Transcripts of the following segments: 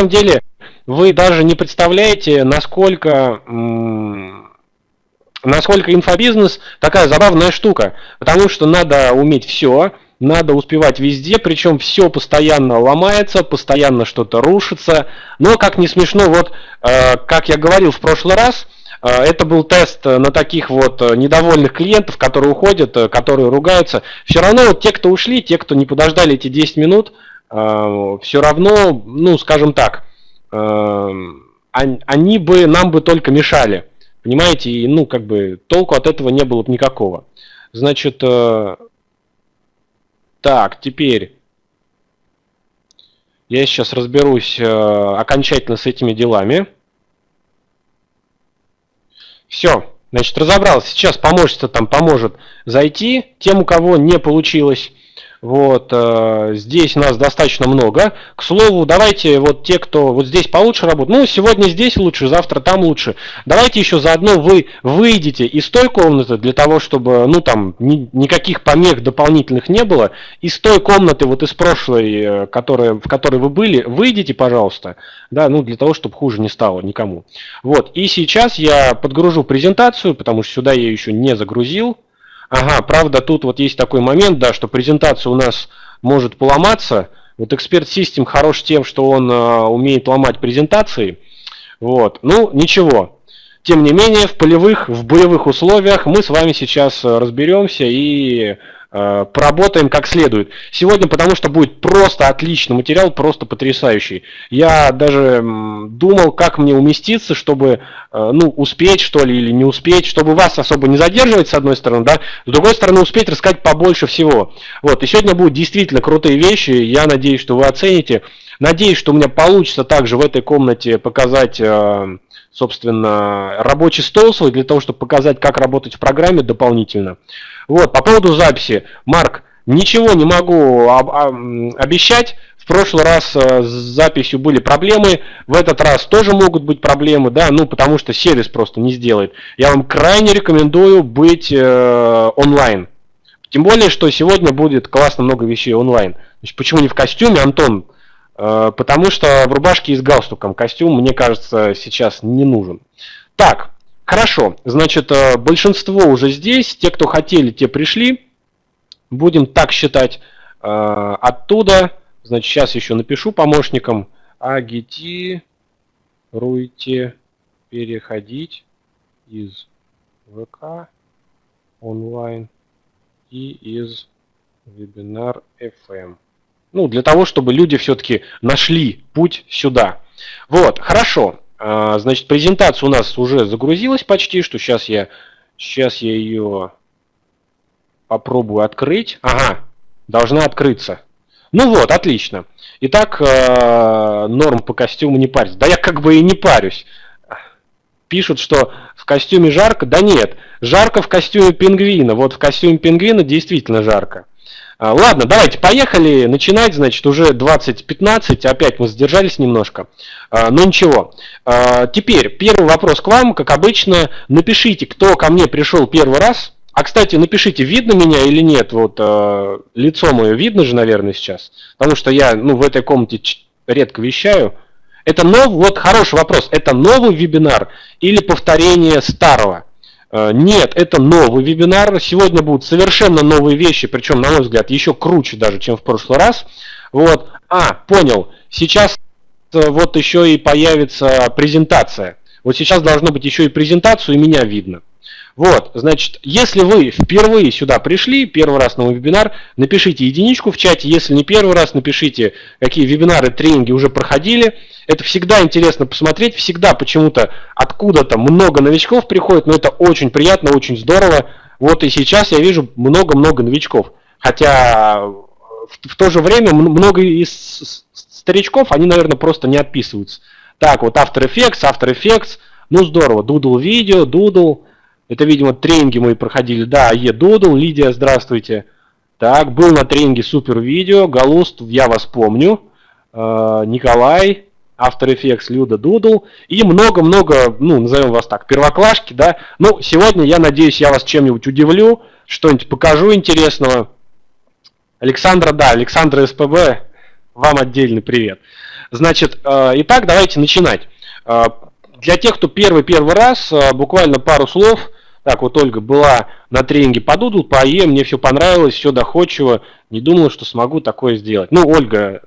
самом деле вы даже не представляете, насколько, насколько инфобизнес такая забавная штука. Потому что надо уметь все, надо успевать везде, причем все постоянно ломается, постоянно что-то рушится. Но, как не смешно, вот, э, как я говорил в прошлый раз, э, это был тест на таких вот недовольных клиентов, которые уходят, э, которые ругаются. Все равно вот те, кто ушли, те, кто не подождали эти 10 минут, все равно, ну, скажем так, они бы нам бы только мешали. Понимаете, и ну, как бы толку от этого не было бы никакого. Значит, так, теперь я сейчас разберусь э, окончательно с этими делами. Все, значит, разобрался. Сейчас помощница там поможет зайти тем, у кого не получилось. Вот, э, здесь нас достаточно много. К слову, давайте вот те, кто вот здесь получше работает, ну, сегодня здесь лучше, завтра там лучше. Давайте еще заодно вы выйдете из той комнаты для того, чтобы, ну, там, ни, никаких помех дополнительных не было. Из той комнаты, вот из прошлой, э, которая, в которой вы были, выйдите, пожалуйста, да, ну, для того, чтобы хуже не стало никому. Вот, и сейчас я подгружу презентацию, потому что сюда я еще не загрузил. Ага, правда, тут вот есть такой момент, да, что презентация у нас может поломаться. Вот эксперт System хорош тем, что он э, умеет ломать презентации. Вот, ну, ничего. Тем не менее, в полевых, в боевых условиях мы с вами сейчас э, разберемся и поработаем как следует. Сегодня, потому что будет просто отличный материал, просто потрясающий. Я даже думал, как мне уместиться, чтобы э, ну, успеть, что ли, или не успеть, чтобы вас особо не задерживать, с одной стороны, да, с другой стороны, успеть рассказать побольше всего. Вот, и сегодня будут действительно крутые вещи, я надеюсь, что вы оцените. Надеюсь, что у меня получится также в этой комнате показать, э, собственно, рабочий стол свой, для того, чтобы показать, как работать в программе дополнительно. Вот, по поводу записи. Марк, ничего не могу об, об, обещать. В прошлый раз э, с записью были проблемы, в этот раз тоже могут быть проблемы, да, ну потому что сервис просто не сделает. Я вам крайне рекомендую быть э, онлайн. Тем более, что сегодня будет классно много вещей онлайн. Значит, почему не в костюме, Антон? Э, потому что в рубашке и с галстуком костюм, мне кажется, сейчас не нужен. Так, Хорошо, значит, э, большинство уже здесь, те, кто хотели, те пришли. Будем так считать э, оттуда. Значит, сейчас еще напишу помощникам. Агитируйте переходить из ВК онлайн и из вебинар FM. Ну, для того, чтобы люди все-таки нашли путь сюда. Вот, хорошо. А, значит, презентация у нас уже загрузилась почти, что сейчас я, сейчас я ее попробую открыть. Ага, должна открыться. Ну вот, отлично. Итак, а, норм по костюму не париться. Да я как бы и не парюсь. Пишут, что в костюме жарко. Да нет, жарко в костюме пингвина. Вот в костюме пингвина действительно жарко. А, ладно, давайте, поехали начинать, значит, уже 20.15, опять мы задержались немножко, а, но ничего. А, теперь, первый вопрос к вам, как обычно, напишите, кто ко мне пришел первый раз, а, кстати, напишите, видно меня или нет, вот лицо мое видно же, наверное, сейчас, потому что я, ну, в этой комнате редко вещаю. Это новый, вот хороший вопрос, это новый вебинар или повторение старого? Э, нет, это новый вебинар. Сегодня будут совершенно новые вещи, причем, на мой взгляд, еще круче даже, чем в прошлый раз. Вот. А, понял. Сейчас э, вот еще и появится презентация. Вот сейчас должно быть еще и презентацию, и меня видно. Вот, значит, если вы впервые сюда пришли, первый раз на вебинар, напишите единичку в чате, если не первый раз, напишите, какие вебинары, тренинги уже проходили. Это всегда интересно посмотреть, всегда почему-то откуда-то много новичков приходит, но это очень приятно, очень здорово. Вот и сейчас я вижу много-много новичков. Хотя в то же время много из старичков, они, наверное, просто не отписываются. Так, вот After Effects, After Effects, ну здорово, Doodle видео, Doodle, это, видимо, тренинги мы проходили. Да, АЕ, Doodle, Лидия, здравствуйте. Так, был на тренинге супер видео, Галуст, я вас помню. Э, Николай, After Effects, Люда Doodle и много-много, ну, назовем вас так, первоклашки, да. Ну, сегодня, я надеюсь, я вас чем-нибудь удивлю, что-нибудь покажу интересного. Александра, да, Александра СПБ, вам отдельный привет. Значит, э, итак, давайте начинать. Э, для тех, кто первый-первый раз, э, буквально пару слов. Так, вот Ольга была на тренинге по Doodle, по AE, мне все понравилось, все доходчиво. Не думала, что смогу такое сделать. Ну, Ольга,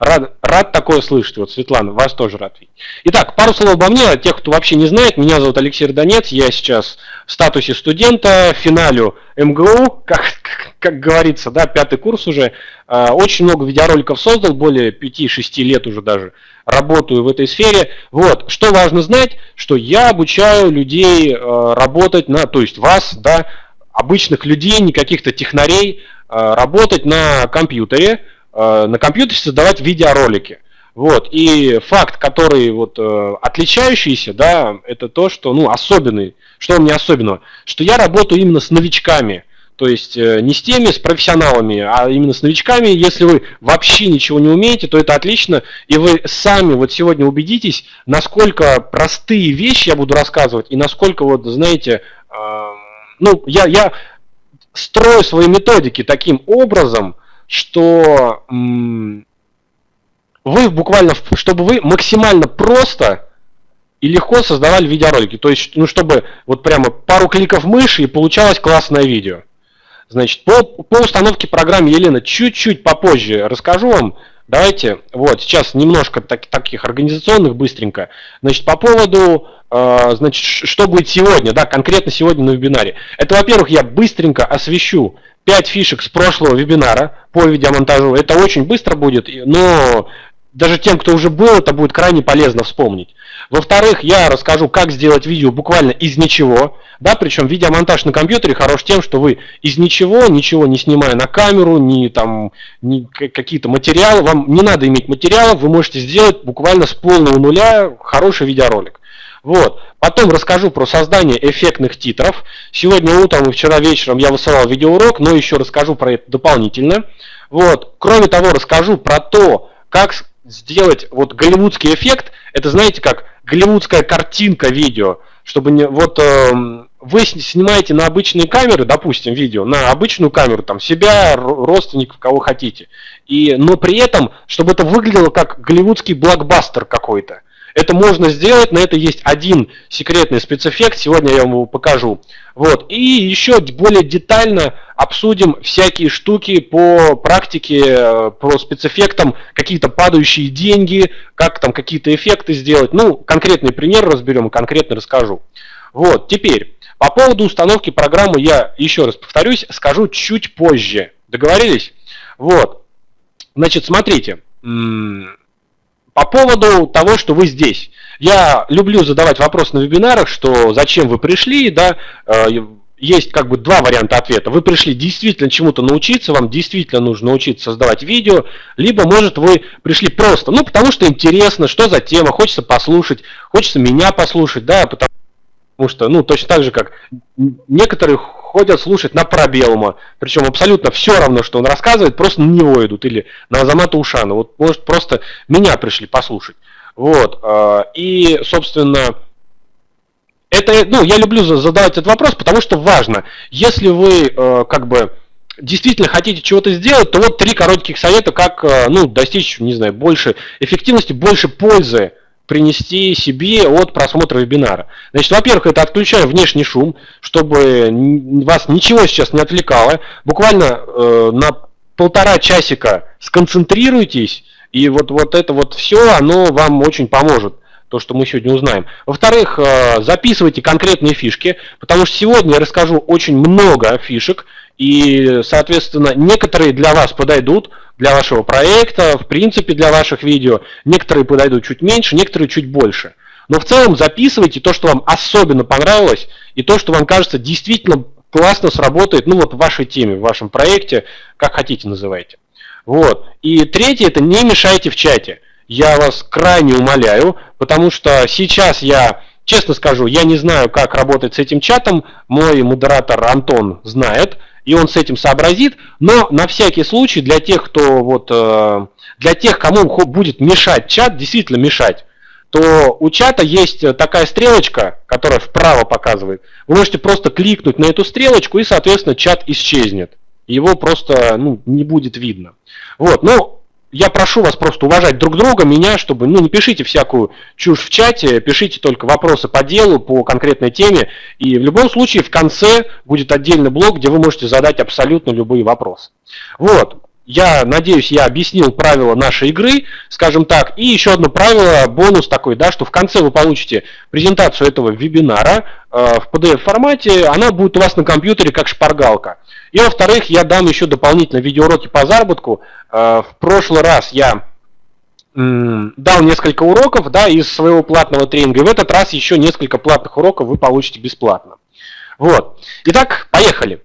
Рад, рад такое слышать. Вот, Светлана, вас тоже рад видеть. Итак, пару слов обо мне. Тех, кто вообще не знает, меня зовут Алексей Донец. Я сейчас в статусе студента, финалю МГУ, как, как, как говорится, да, пятый курс уже. А, очень много видеороликов создал, более 5-6 лет уже даже работаю в этой сфере. Вот, что важно знать, что я обучаю людей а, работать на, то есть вас, да, обычных людей, не каких-то технарей, а, работать на компьютере, на компьютере создавать видеоролики. Вот. И факт, который вот, э, отличающийся, да, это то, что, ну, особенный, что у меня особенного, что я работаю именно с новичками, то есть э, не с теми, с профессионалами, а именно с новичками. Если вы вообще ничего не умеете, то это отлично, и вы сами вот сегодня убедитесь, насколько простые вещи я буду рассказывать, и насколько, вот, знаете, э, ну, я, я строю свои методики таким образом, что вы буквально, чтобы вы максимально просто и легко создавали видеоролики. То есть, ну, чтобы вот прямо пару кликов мыши и получалось классное видео. Значит, по, по установке программы Елена чуть-чуть попозже расскажу вам. Давайте, вот, сейчас немножко так, таких организационных быстренько. Значит, по поводу, э, значит, что будет сегодня, да, конкретно сегодня на вебинаре. Это, во-первых, я быстренько освещу 5 фишек с прошлого вебинара по видеомонтажу. Это очень быстро будет, но даже тем, кто уже был, это будет крайне полезно вспомнить. Во-вторых, я расскажу, как сделать видео буквально из ничего. Да, причем видеомонтаж на компьютере хорош тем, что вы из ничего, ничего не снимая на камеру, ни там ни какие-то материалы, вам не надо иметь материалов, вы можете сделать буквально с полного нуля хороший видеоролик. Вот. Потом расскажу про создание эффектных титров. Сегодня утром и вчера вечером я высылал видеоурок, но еще расскажу про это дополнительно. Вот. Кроме того, расскажу про то, как сделать вот голливудский эффект. Это знаете как голливудская картинка видео, чтобы не вот э, вы снимаете на обычные камеры, допустим, видео, на обычную камеру, там себя, родственников, кого хотите, и но при этом, чтобы это выглядело как голливудский блокбастер какой-то. Это можно сделать, на это есть один секретный спецэффект, сегодня я вам его покажу. Вот. И еще более детально обсудим всякие штуки по практике, э, по спецэффектам, какие-то падающие деньги, как там какие-то эффекты сделать. Ну, конкретный пример разберем и конкретно расскажу. Вот, теперь, по поводу установки программы я, еще раз повторюсь, скажу чуть позже. Договорились? Вот. Значит, смотрите. По поводу того, что вы здесь. Я люблю задавать вопрос на вебинарах, что зачем вы пришли, да, э, есть как бы два варианта ответа. Вы пришли действительно чему-то научиться, вам действительно нужно научиться создавать видео, либо, может, вы пришли просто, ну, потому что интересно, что за тема, хочется послушать, хочется меня послушать, да, потому что, ну, точно так же, как некоторые ходят слушать на пробелма, причем абсолютно все равно, что он рассказывает, просто на него идут, или на Азамата Ушана, вот, может, просто меня пришли послушать. Вот, а, и, собственно, это, ну, я люблю задавать этот вопрос, потому что важно, если вы, э, как бы, действительно хотите чего-то сделать, то вот три коротких совета, как, э, ну, достичь, не знаю, больше эффективности, больше пользы принести себе от просмотра вебинара. Значит, во-первых, это отключаем внешний шум, чтобы вас ничего сейчас не отвлекало. Буквально э, на полтора часика сконцентрируйтесь, и вот, вот это вот все, оно вам очень поможет то, что мы сегодня узнаем. Во-вторых, э, записывайте конкретные фишки, потому что сегодня я расскажу очень много фишек, и, соответственно, некоторые для вас подойдут, для вашего проекта, в принципе, для ваших видео, некоторые подойдут чуть меньше, некоторые чуть больше. Но в целом записывайте то, что вам особенно понравилось, и то, что вам кажется действительно классно сработает, ну вот в вашей теме, в вашем проекте, как хотите называйте. Вот. И третье, это не мешайте в чате я вас крайне умоляю, потому что сейчас я, честно скажу, я не знаю, как работать с этим чатом, мой модератор Антон знает, и он с этим сообразит, но на всякий случай для тех, кто вот, э, для тех, кому будет мешать чат, действительно мешать, то у чата есть такая стрелочка, которая вправо показывает. Вы можете просто кликнуть на эту стрелочку, и, соответственно, чат исчезнет. Его просто ну, не будет видно. Вот, ну, я прошу вас просто уважать друг друга, меня, чтобы, ну, не пишите всякую чушь в чате, пишите только вопросы по делу, по конкретной теме, и в любом случае в конце будет отдельный блок, где вы можете задать абсолютно любые вопросы. Вот, я надеюсь, я объяснил правила нашей игры, скажем так, и еще одно правило, бонус такой, да, что в конце вы получите презентацию этого вебинара э, в PDF-формате, она будет у вас на компьютере как шпаргалка. И во-вторых, я дам еще дополнительно видеоуроки по заработку. Э, в прошлый раз я дал несколько уроков да, из своего платного тренинга, и в этот раз еще несколько платных уроков вы получите бесплатно. Вот. Итак, поехали.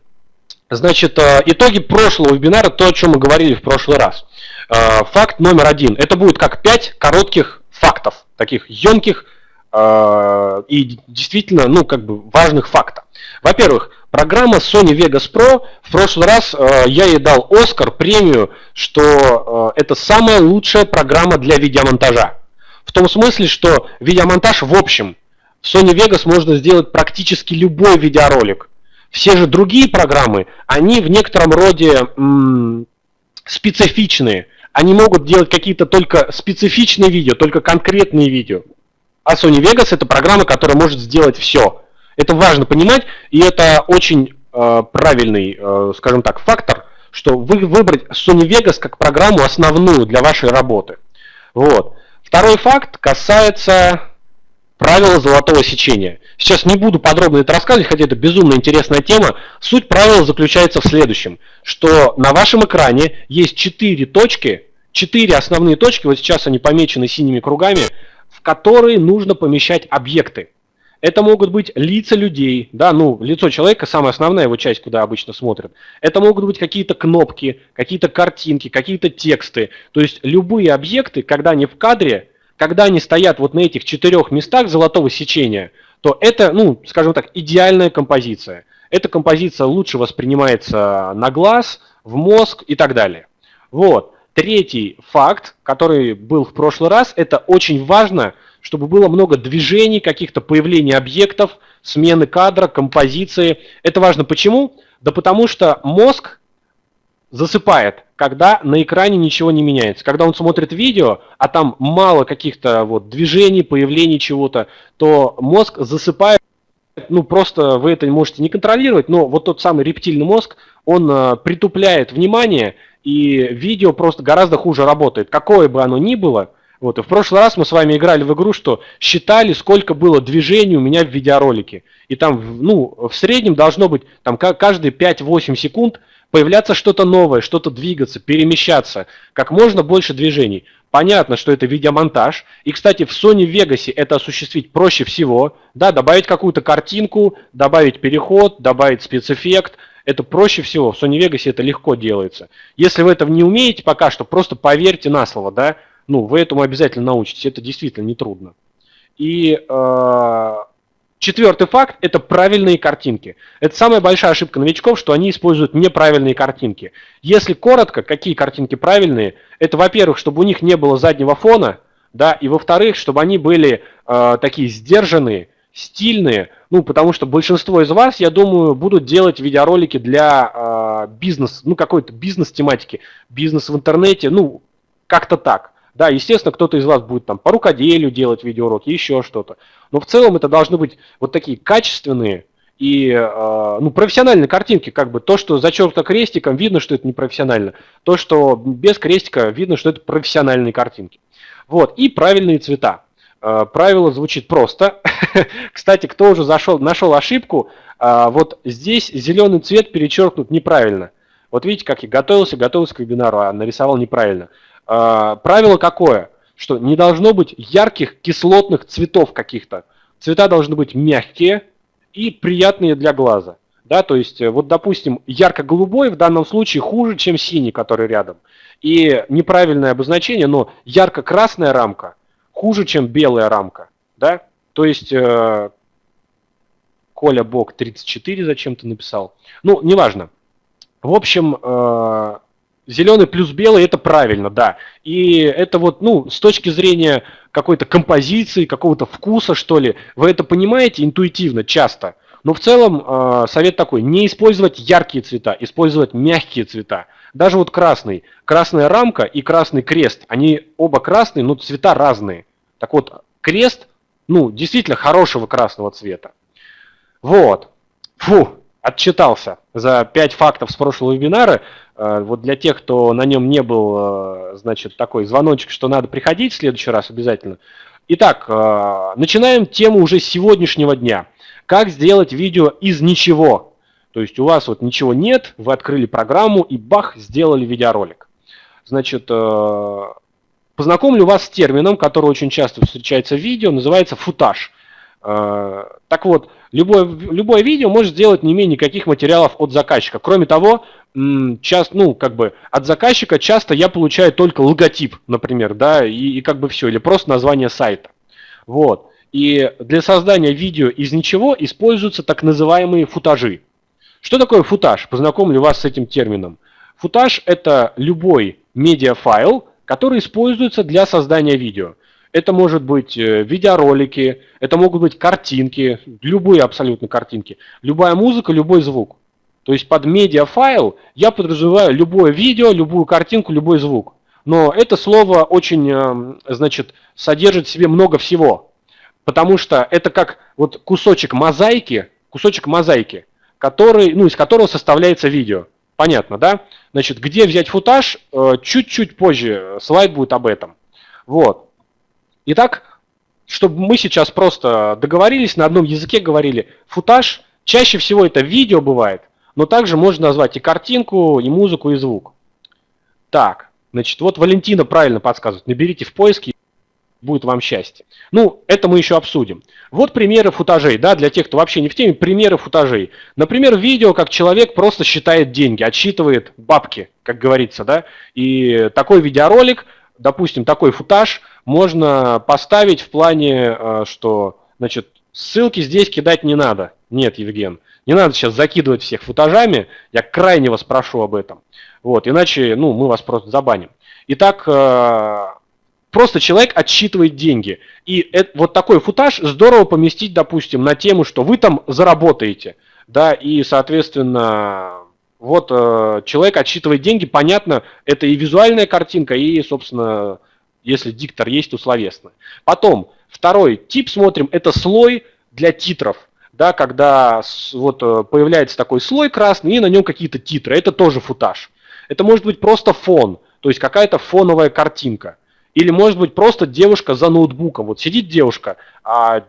Значит, э, итоги прошлого вебинара, то, о чем мы говорили в прошлый раз. Э, факт номер один. Это будет как пять коротких фактов, таких емких э, и действительно, ну, как бы важных фактов. Во-первых, программа Sony Vegas Pro, в прошлый раз я ей дал Оскар, премию, что это самая лучшая программа для видеомонтажа. В том смысле, что видеомонтаж в общем, в Sony Vegas можно сделать практически любой видеоролик – все же другие программы, они в некотором роде специфичные. Они могут делать какие-то только специфичные видео, только конкретные видео. А Sony Vegas это программа, которая может сделать все. Это важно понимать, и это очень э, правильный, э, скажем так, фактор, что вы выбрать Sony Vegas как программу основную для вашей работы. Вот. Второй факт касается Правила золотого сечения. Сейчас не буду подробно это рассказывать, хотя это безумно интересная тема. Суть правила заключается в следующем, что на вашем экране есть четыре точки, четыре основные точки, вот сейчас они помечены синими кругами, в которые нужно помещать объекты. Это могут быть лица людей, да, ну, лицо человека, самая основная его часть, куда обычно смотрят. Это могут быть какие-то кнопки, какие-то картинки, какие-то тексты. То есть любые объекты, когда они в кадре, когда они стоят вот на этих четырех местах золотого сечения, то это, ну, скажем так, идеальная композиция. Эта композиция лучше воспринимается на глаз, в мозг и так далее. Вот. Третий факт, который был в прошлый раз, это очень важно, чтобы было много движений, каких-то появлений объектов, смены кадра, композиции. Это важно почему? Да потому что мозг засыпает, когда на экране ничего не меняется. Когда он смотрит видео, а там мало каких-то вот движений, появлений чего-то, то мозг засыпает, ну просто вы это можете не контролировать, но вот тот самый рептильный мозг, он э, притупляет внимание, и видео просто гораздо хуже работает. Какое бы оно ни было, вот, и в прошлый раз мы с вами играли в игру, что считали, сколько было движений у меня в видеоролике. И там, ну, в среднем должно быть, там, каждые 5-8 секунд появляться что-то новое, что-то двигаться, перемещаться, как можно больше движений. Понятно, что это видеомонтаж. И, кстати, в Sony Vegas это осуществить проще всего. Да, добавить какую-то картинку, добавить переход, добавить спецэффект. Это проще всего. В Sony Vegas это легко делается. Если вы этого не умеете пока что, просто поверьте на слово, да. Ну, вы этому обязательно научитесь. Это действительно нетрудно. И э, Четвертый факт – это правильные картинки. Это самая большая ошибка новичков, что они используют неправильные картинки. Если коротко, какие картинки правильные, это, во-первых, чтобы у них не было заднего фона, да, и во-вторых, чтобы они были э, такие сдержанные, стильные, ну, потому что большинство из вас, я думаю, будут делать видеоролики для э, бизнеса, ну, какой-то бизнес-тематики, бизнес в интернете, ну, как-то так. Да, естественно, кто-то из вас будет там по рукоделию делать видеоуроки, еще что-то. Но в целом это должны быть вот такие качественные и э, ну, профессиональные картинки. Как бы то, что зачеркнуто крестиком, видно, что это не профессионально. То, что без крестика, видно, что это профессиональные картинки. Вот, и правильные цвета. Э, правило звучит просто. Кстати, кто уже зашел, нашел ошибку, э, вот здесь зеленый цвет перечеркнут неправильно. Вот видите, как я готовился, готовился к вебинару, а нарисовал неправильно. А, правило какое? Что не должно быть ярких кислотных цветов каких-то. Цвета должны быть мягкие и приятные для глаза. Да, то есть, э, вот, допустим, ярко-голубой в данном случае хуже, чем синий, который рядом. И неправильное обозначение, но ярко-красная рамка хуже, чем белая рамка. Да? То есть, э, Коля Бог 34 зачем-то написал. Ну, неважно. В общем, э, Зеленый плюс белый это правильно, да. И это вот, ну, с точки зрения какой-то композиции, какого-то вкуса, что ли, вы это понимаете интуитивно, часто. Но в целом э, совет такой, не использовать яркие цвета, использовать мягкие цвета. Даже вот красный, красная рамка и красный крест, они оба красные, но цвета разные. Так вот, крест, ну, действительно хорошего красного цвета. Вот. Фу, отчитался за 5 фактов с прошлого вебинара. Э, вот для тех, кто на нем не был, э, значит, такой звоночек, что надо приходить в следующий раз обязательно. Итак, э, начинаем тему уже сегодняшнего дня. Как сделать видео из ничего? То есть у вас вот ничего нет, вы открыли программу и бах, сделали видеоролик. Значит, познакомлю вас с термином, который очень часто встречается в видео, называется футаж. Так вот, любое, любое видео может сделать не менее никаких материалов от заказчика. Кроме того, часто, ну, как бы от заказчика часто я получаю только логотип, например, да, и, и как бы все, или просто название сайта. Вот. И для создания видео из ничего используются так называемые футажи. Что такое футаж? Познакомлю вас с этим термином. Футаж – это любой медиафайл, который используется для создания видео. Это может быть э, видеоролики, это могут быть картинки, любые абсолютно картинки, любая музыка, любой звук. То есть под медиафайл я подразумеваю любое видео, любую картинку, любой звук. Но это слово очень, э, значит, содержит в себе много всего. Потому что это как вот кусочек мозаики, кусочек мозаики, который, ну, из которого составляется видео. Понятно, да? Значит, где взять футаж, э, чуть-чуть позже слайд будет об этом. Вот. Итак, чтобы мы сейчас просто договорились, на одном языке говорили, футаж, чаще всего это видео бывает, но также можно назвать и картинку, и музыку, и звук. Так, значит, вот Валентина правильно подсказывает, наберите в поиске, будет вам счастье. Ну, это мы еще обсудим. Вот примеры футажей, да, для тех, кто вообще не в теме, примеры футажей. Например, видео, как человек просто считает деньги, отсчитывает бабки, как говорится, да, и такой видеоролик, допустим, такой футаж – можно поставить в плане, э, что, значит, ссылки здесь кидать не надо. Нет, Евген, не надо сейчас закидывать всех футажами, я крайне вас прошу об этом. Вот, иначе, ну, мы вас просто забаним. Итак, э, просто человек отсчитывает деньги. И это, вот такой футаж здорово поместить, допустим, на тему, что вы там заработаете. Да, и, соответственно, вот э, человек отсчитывает деньги, понятно, это и визуальная картинка, и, собственно, если диктор есть, то словесно. Потом, второй тип смотрим, это слой для титров. Да, когда вот э, появляется такой слой красный, и на нем какие-то титры. Это тоже футаж. Это может быть просто фон, то есть какая-то фоновая картинка. Или может быть просто девушка за ноутбуком. Вот сидит девушка, а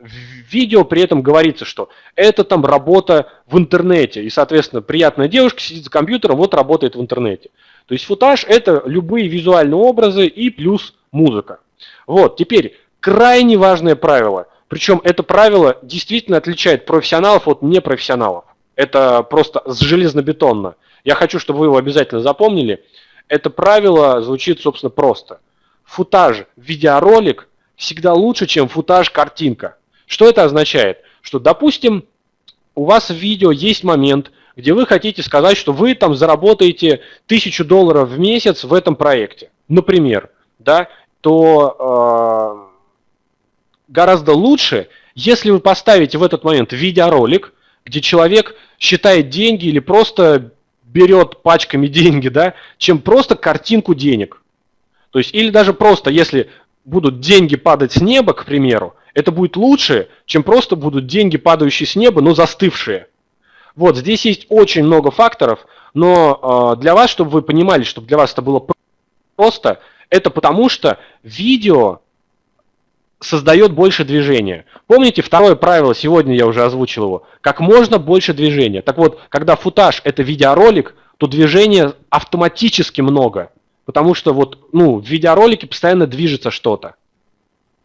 в видео при этом говорится, что это там работа в интернете. И, соответственно, приятная девушка сидит за компьютером, вот работает в интернете. То есть футаж это любые визуальные образы и плюс музыка. Вот, теперь крайне важное правило. Причем это правило действительно отличает профессионалов от непрофессионалов. Это просто железнобетонно. Я хочу, чтобы вы его обязательно запомнили. Это правило звучит, собственно, просто. Футаж, видеоролик всегда лучше, чем футаж, картинка. Что это означает? Что, допустим, у вас в видео есть момент, где вы хотите сказать, что вы там заработаете тысячу долларов в месяц в этом проекте, например, да, то э, гораздо лучше, если вы поставите в этот момент видеоролик, где человек считает деньги или просто берет пачками деньги, да, чем просто картинку денег. То есть, или даже просто, если будут деньги падать с неба, к примеру, это будет лучше, чем просто будут деньги, падающие с неба, но застывшие. Вот, здесь есть очень много факторов, но э, для вас, чтобы вы понимали, чтобы для вас это было просто, это потому что видео создает больше движения. Помните, второе правило, сегодня я уже озвучил его, как можно больше движения. Так вот, когда футаж это видеоролик, то движения автоматически много, потому что вот, ну, в видеоролике постоянно движется что-то.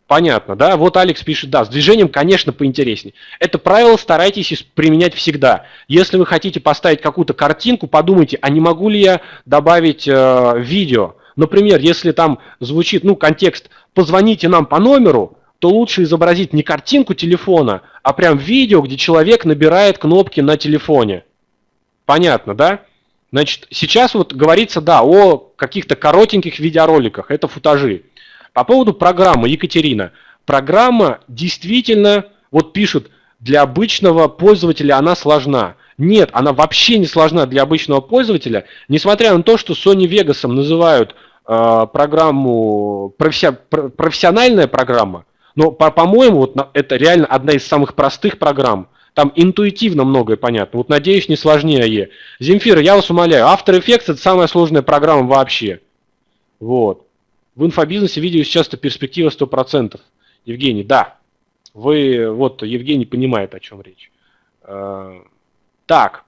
Понятно, да? Вот Алекс пишет, да, с движением, конечно, поинтереснее. Это правило старайтесь применять всегда. Если вы хотите поставить какую-то картинку, подумайте, а не могу ли я добавить э, видео? Например, если там звучит, ну, контекст «позвоните нам по номеру», то лучше изобразить не картинку телефона, а прям видео, где человек набирает кнопки на телефоне. Понятно, да? Значит, сейчас вот говорится, да, о каких-то коротеньких видеороликах, это футажи. По поводу программы, Екатерина. Программа действительно, вот пишут, для обычного пользователя она сложна. Нет, она вообще не сложна для обычного пользователя, несмотря на то, что Sony Vegas называют э, программу професси, профессиональная программа, но, по-моему, вот это реально одна из самых простых программ. Там интуитивно многое понятно. Вот надеюсь, не сложнее. Земфира, я вас умоляю, After Effects это самая сложная программа вообще. Вот. В инфобизнесе видео сейчас-то перспектива 100%. Евгений, да. Вы, вот, Евгений понимает, о чем речь. Э, так,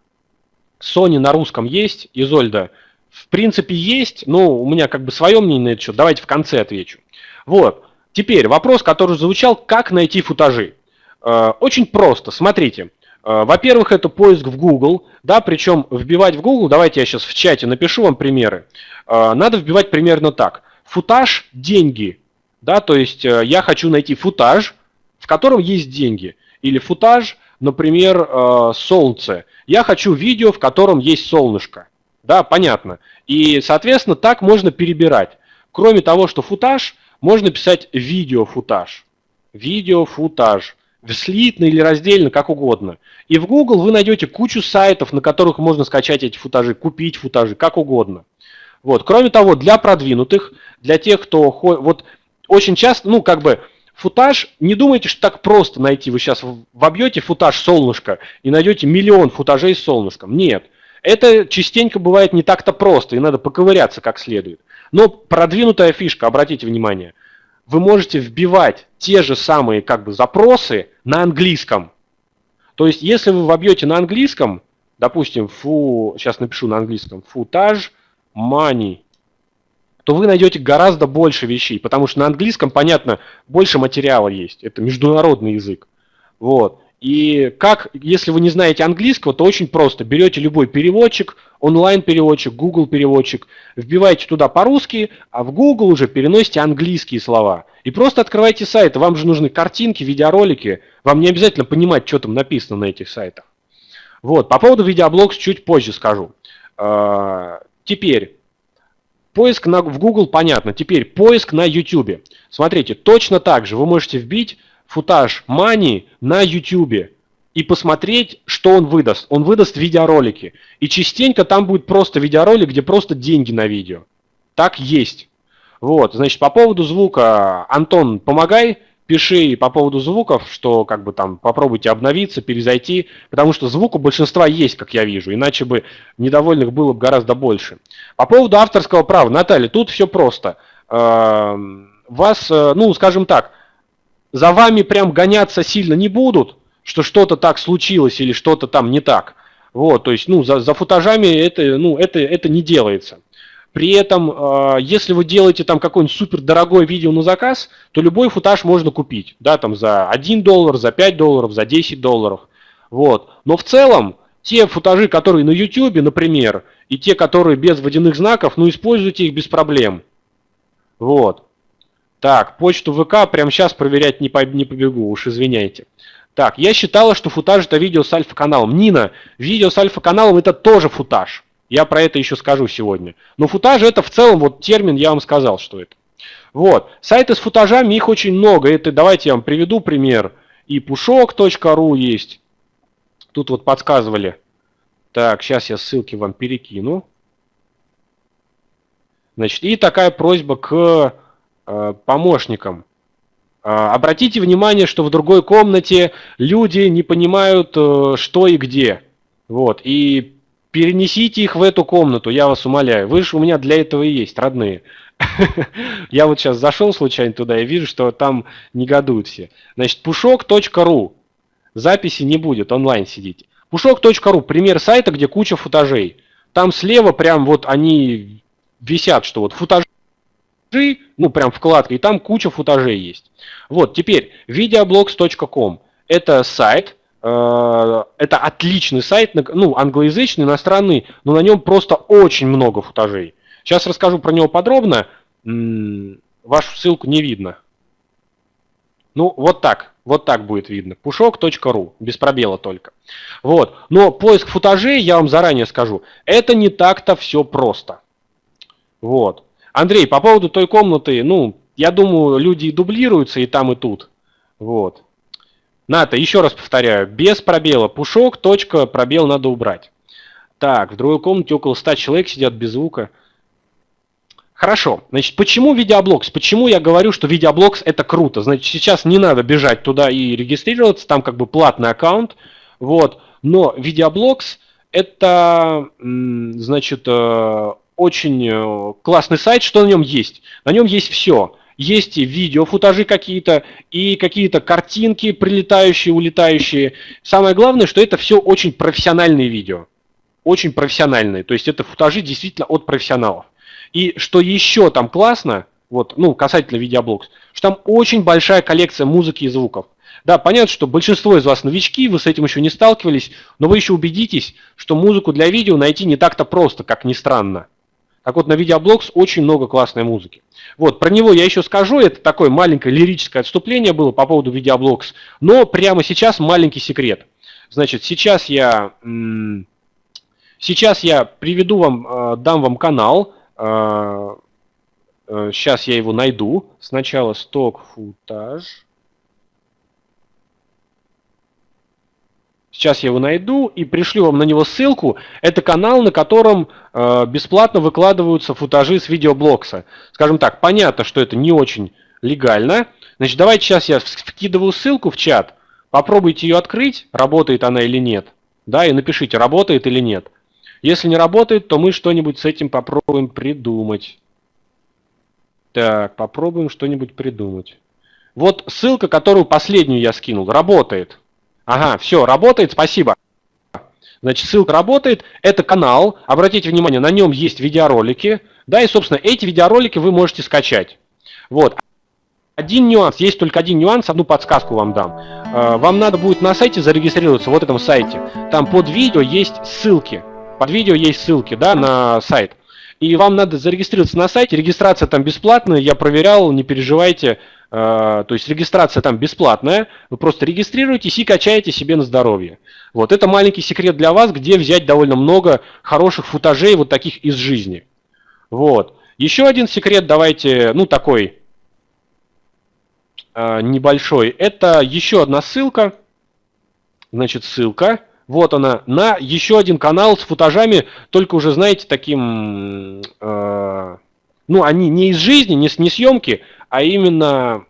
Sony на русском есть, Изольда? В принципе, есть, но у меня как бы свое мнение на это счет. Давайте в конце отвечу. Вот. Теперь вопрос, который звучал, как найти футажи. Э, очень просто, смотрите. Э, во-первых, это поиск в Google, да, причем вбивать в Google, давайте я сейчас в чате напишу вам примеры. Надо вбивать примерно так. Футаж – деньги, да, то есть я хочу найти футаж, в котором есть деньги. Или футаж, например, солнце. Я хочу видео, в котором есть солнышко. Да, понятно. И, соответственно, так можно перебирать. Кроме того, что футаж, можно писать видеофутаж. Видеофутаж слитно или раздельно, как угодно. И в Google вы найдете кучу сайтов, на которых можно скачать эти футажи, купить футажи, как угодно. Вот. Кроме того, для продвинутых, для тех, кто... Вот очень часто, ну, как бы, футаж, не думайте, что так просто найти. Вы сейчас вобьете футаж солнышко и найдете миллион футажей с солнышком. Нет. Это частенько бывает не так-то просто, и надо поковыряться как следует. Но продвинутая фишка, обратите внимание – вы можете вбивать те же самые как бы запросы на английском. То есть, если вы вобьете на английском, допустим, фу, сейчас напишу на английском, футаж money, то вы найдете гораздо больше вещей, потому что на английском, понятно, больше материала есть. Это международный язык. Вот. И как, если вы не знаете английского, то очень просто. Берете любой переводчик, онлайн-переводчик, Google переводчик, вбиваете туда по-русски, а в Google уже переносите английские слова. И просто открывайте сайт. Вам же нужны картинки, видеоролики. Вам не обязательно понимать, что там написано на этих сайтах. Вот, по поводу видеоблогс чуть позже скажу. Теперь, поиск на, в Google понятно. Теперь поиск на YouTube. Смотрите, точно так же вы можете вбить футаж Мани на YouTube и посмотреть, что он выдаст. Он выдаст видеоролики. И частенько там будет просто видеоролик, где просто деньги на видео. Так есть. Вот, значит, по поводу звука, Антон, помогай, пиши по поводу звуков, что как бы там попробуйте обновиться, перезайти, потому что звук у большинства есть, как я вижу, иначе бы недовольных было бы гораздо больше. По поводу авторского права, Наталья, тут все просто. Эм, вас, э, ну, скажем так, за вами прям гоняться сильно не будут, что что-то так случилось или что-то там не так. Вот, то есть, ну, за, за футажами это, ну, это, это не делается. При этом, э, если вы делаете там какое-нибудь супер дорогое видео на заказ, то любой футаж можно купить, да, там за 1 доллар, за 5 долларов, за 10 долларов. Вот. Но в целом, те футажи, которые на YouTube, например, и те, которые без водяных знаков, ну, используйте их без проблем. Вот. Так, почту ВК прямо сейчас проверять не, по, не побегу, уж извиняйте. Так, я считала, что футаж это видео с альфа-каналом. Нина, видео с альфа-каналом это тоже футаж. Я про это еще скажу сегодня. Но футаж это в целом, вот термин я вам сказал, что это. Вот, сайты с футажами, их очень много. Это, давайте я вам приведу пример. И pushok.ru есть. Тут вот подсказывали. Так, сейчас я ссылки вам перекину. Значит, и такая просьба к Э, помощникам. Э, обратите внимание, что в другой комнате люди не понимают, э, что и где. Вот. И перенесите их в эту комнату, я вас умоляю. Вы же у меня для этого и есть, родные. Я вот сейчас зашел случайно туда и вижу, что там негодуют все. Значит, pushok.ru. Записи не будет, онлайн сидите. pushok.ru, пример сайта, где куча футажей. Там слева прям вот они висят, что вот футажи ну прям вкладка, и там куча футажей есть. Вот, теперь videoblogs.com это сайт, это отличный сайт, ну англоязычный, иностранный, но на нем просто очень много футажей. Сейчас расскажу про него подробно, вашу ссылку не видно. Ну, вот так, вот так будет видно. pushok.ru, без пробела только. Вот. Но поиск футажей, я вам заранее скажу, это не так-то все просто. Вот. Андрей, по поводу той комнаты, ну, я думаю, люди дублируются и там, и тут. Вот. Ната, еще раз повторяю, без пробела. Пушок, точка, пробел надо убрать. Так, в другой комнате около 100 человек сидят без звука. Хорошо, значит, почему видеоблогс? Почему я говорю, что видеоблогс это круто? Значит, сейчас не надо бежать туда и регистрироваться, там как бы платный аккаунт, вот. Но видеоблогс это, значит, э, очень э, классный сайт, что на нем есть? На нем есть все. Есть и видео, футажи какие-то, и какие-то картинки прилетающие, улетающие. Самое главное, что это все очень профессиональные видео. Очень профессиональные. То есть это футажи действительно от профессионалов. И что еще там классно, вот, ну, касательно видеоблогс, что там очень большая коллекция музыки и звуков. Да, понятно, что большинство из вас новички, вы с этим еще не сталкивались, но вы еще убедитесь, что музыку для видео найти не так-то просто, как ни странно. Так вот, на видеоблогс очень много классной музыки. Вот, про него я еще скажу, это такое маленькое лирическое отступление было по поводу видеоблогс, но прямо сейчас маленький секрет. Значит, сейчас я, сейчас я приведу вам, э, дам вам канал, Сейчас э, я его найду. Сначала сток футаж. Сейчас я его найду и пришлю вам на него ссылку. Это канал, на котором э, бесплатно выкладываются футажи с видеоблокса. Скажем так, понятно, что это не очень легально. Значит, давайте сейчас я вкидываю ссылку в чат. Попробуйте ее открыть, работает она или нет. Да, и напишите, работает или нет. Если не работает, то мы что-нибудь с этим попробуем придумать. Так, попробуем что-нибудь придумать. Вот ссылка, которую последнюю я скинул, работает. Ага, все, работает, спасибо. Значит, ссылка работает, это канал, обратите внимание, на нем есть видеоролики, да, и, собственно, эти видеоролики вы можете скачать. Вот. Один нюанс, есть только один нюанс, одну подсказку вам дам. Э, вам надо будет на сайте зарегистрироваться, вот этом сайте. Там под видео есть ссылки. Под видео есть ссылки, да, на сайт. И вам надо зарегистрироваться на сайте. Регистрация там бесплатная, я проверял, не переживайте. Э, то есть регистрация там бесплатная. Вы просто регистрируетесь и качаете себе на здоровье. Вот это маленький секрет для вас, где взять довольно много хороших футажей вот таких из жизни. Вот. Еще один секрет, давайте, ну такой э, небольшой. Это еще одна ссылка. Значит, ссылка вот она, на еще один канал с футажами, только уже, знаете, таким, э, ну, они не из жизни, не, не съемки, а именно,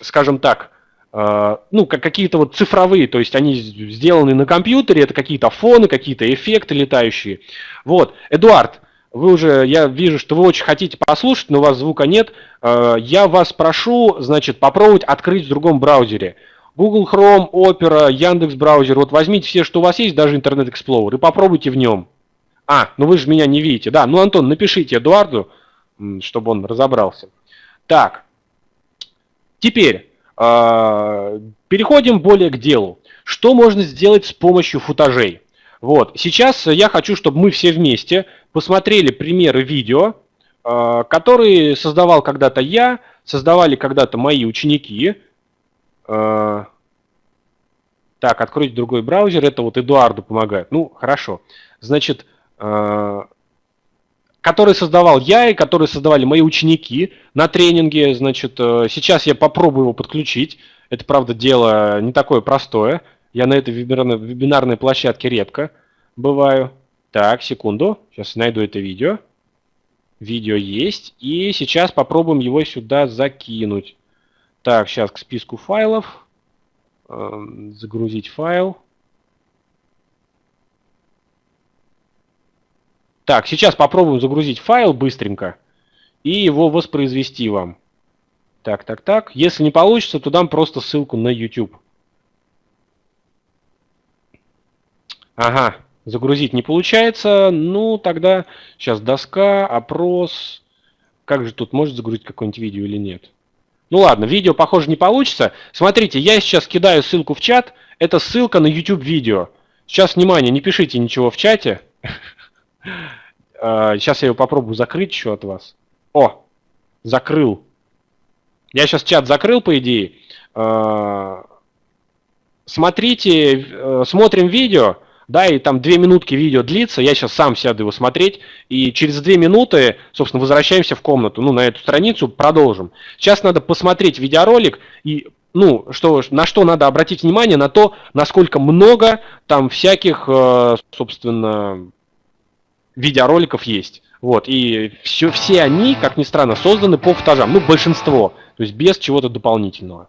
скажем так, э, ну, как какие-то вот цифровые, то есть они сделаны на компьютере, это какие-то фоны, какие-то эффекты летающие. Вот, Эдуард, вы уже, я вижу, что вы очень хотите послушать, но у вас звука нет. Э, я вас прошу, значит, попробовать открыть в другом браузере. Google Chrome, Opera, Яндекс браузер. Вот возьмите все, что у вас есть, даже Internet Explorer, и попробуйте в нем. А, ну вы же меня не видите. Да, ну, Антон, напишите Эдуарду, чтобы он разобрался. Так, теперь э, переходим более к делу. Что можно сделать с помощью футажей? Вот, сейчас я хочу, чтобы мы все вместе посмотрели примеры видео, э, которые создавал когда-то я, создавали когда-то мои ученики, Э, так, откройте другой браузер, это вот Эдуарду помогает. Ну, хорошо. Значит, который создавал я и который создавали мои ученики на тренинге. Значит, э, сейчас я попробую его подключить. Это, правда, дело не такое простое. Я на этой вебинарной, площадке редко бываю. Так, секунду. Сейчас найду это видео. Видео есть. И сейчас попробуем его сюда закинуть. Так, сейчас к списку файлов. Эм, загрузить файл. Так, сейчас попробуем загрузить файл быстренько и его воспроизвести вам. Так, так, так. Если не получится, то дам просто ссылку на YouTube. Ага, загрузить не получается. Ну, тогда сейчас доска, опрос. Как же тут может загрузить какое-нибудь видео или нет? Ну ладно, видео, похоже, не получится. Смотрите, я сейчас кидаю ссылку в чат. Это ссылка на YouTube видео. Сейчас, внимание, не пишите ничего в чате. Сейчас а, я его попробую закрыть еще от вас. О, закрыл. Я сейчас чат закрыл, по идее. А, смотрите, э, смотрим видео да, и там две минутки видео длится, я сейчас сам сяду его смотреть, и через две минуты, собственно, возвращаемся в комнату, ну, на эту страницу, продолжим. Сейчас надо посмотреть видеоролик и ну, что, на что надо обратить внимание, на то, насколько много там всяких, э, собственно, видеороликов есть. Вот, и все, все они, как ни странно, созданы по футажам, ну, большинство, то есть без чего-то дополнительного.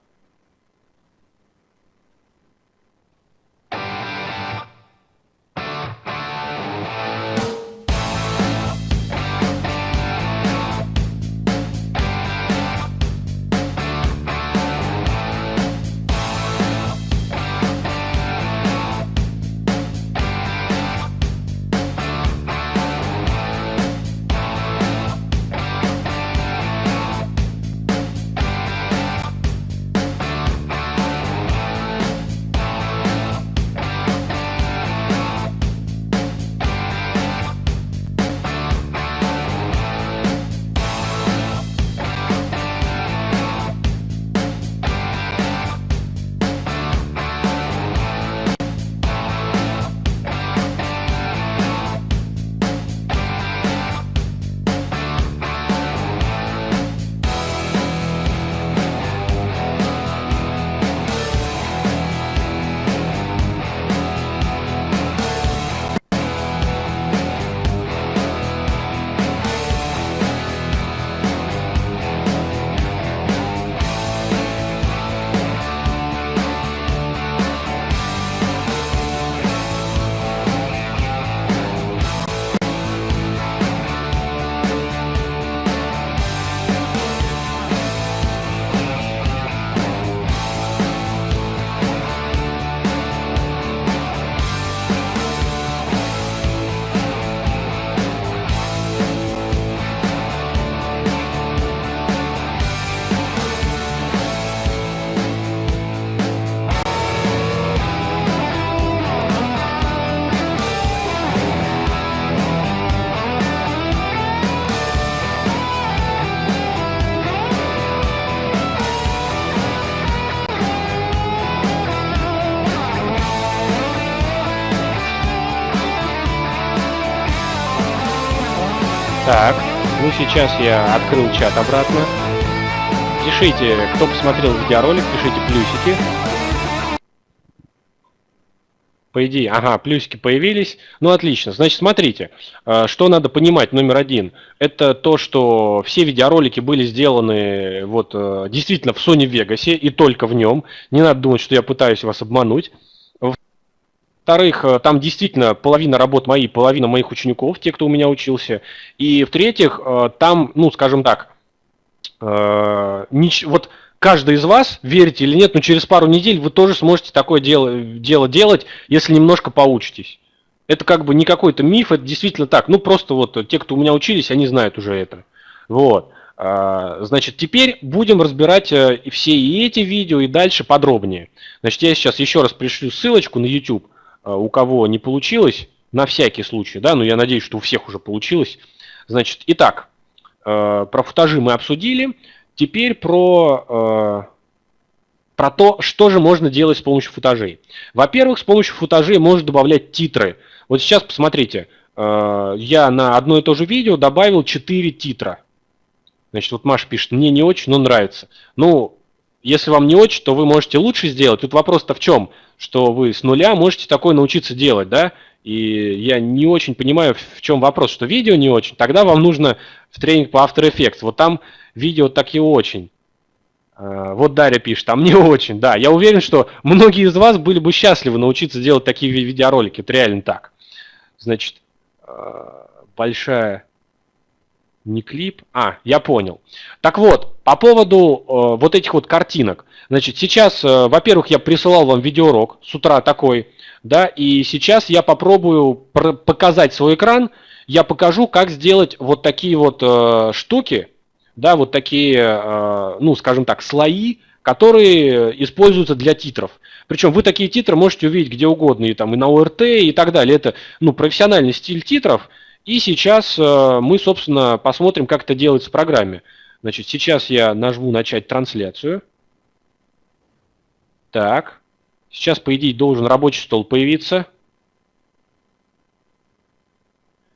Сейчас я открыл чат обратно. Пишите, кто посмотрел видеоролик, пишите плюсики. По идее, ага, плюсики появились. Ну, отлично. Значит, смотрите, э, что надо понимать, номер один. Это то, что все видеоролики были сделаны вот э, действительно в Sony Vegas и только в нем. Не надо думать, что я пытаюсь вас обмануть. Во-вторых, э, там действительно половина работ мои, половина моих учеников, те, кто у меня учился. И в-третьих, э, там, ну, скажем так, э, вот каждый из вас, верите или нет, но через пару недель вы тоже сможете такое дело, дело делать, если немножко поучитесь. Это как бы не какой-то миф, это действительно так. Ну, просто вот те, кто у меня учились, они знают уже это. Вот. Значит, теперь будем разбирать все и эти видео, и дальше подробнее. Значит, я сейчас еще раз пришлю ссылочку на YouTube. А, у кого не получилось, на всякий случай, да, но я надеюсь, что у всех уже получилось. Значит, итак, э, про футажи мы обсудили. Теперь про, э, про то, что же можно делать с помощью футажей. Во-первых, с помощью футажей можно добавлять титры. Вот сейчас посмотрите, э, я на одно и то же видео добавил 4 титра. Значит, вот Маша пишет, мне не очень, но нравится. Ну, если вам не очень, то вы можете лучше сделать. Тут вопрос-то в чем? Что вы с нуля можете такое научиться делать, да? И я не очень понимаю, в чем вопрос, что видео не очень. Тогда вам нужно в тренинг по After Effects. Вот там видео так и очень. А, вот Дарья пишет, а мне очень, да. Я уверен, что многие из вас были бы счастливы научиться делать такие видеоролики. Это реально так. Значит, а, большая не клип. А, я понял. Так вот, по поводу э, вот этих вот картинок. Значит, сейчас, э, во-первых, я присылал вам видеоурок с утра такой, да, и сейчас я попробую показать свой экран. Я покажу, как сделать вот такие вот э, штуки, да, вот такие, э, ну, скажем так, слои, которые используются для титров. Причем вы такие титры можете увидеть где угодно, и там и на ОРТ, и так далее. Это, ну, профессиональный стиль титров – и сейчас э, мы, собственно, посмотрим, как это делается в программе. Значит, сейчас я нажму «Начать трансляцию». Так, сейчас, по идее, должен рабочий стол появиться.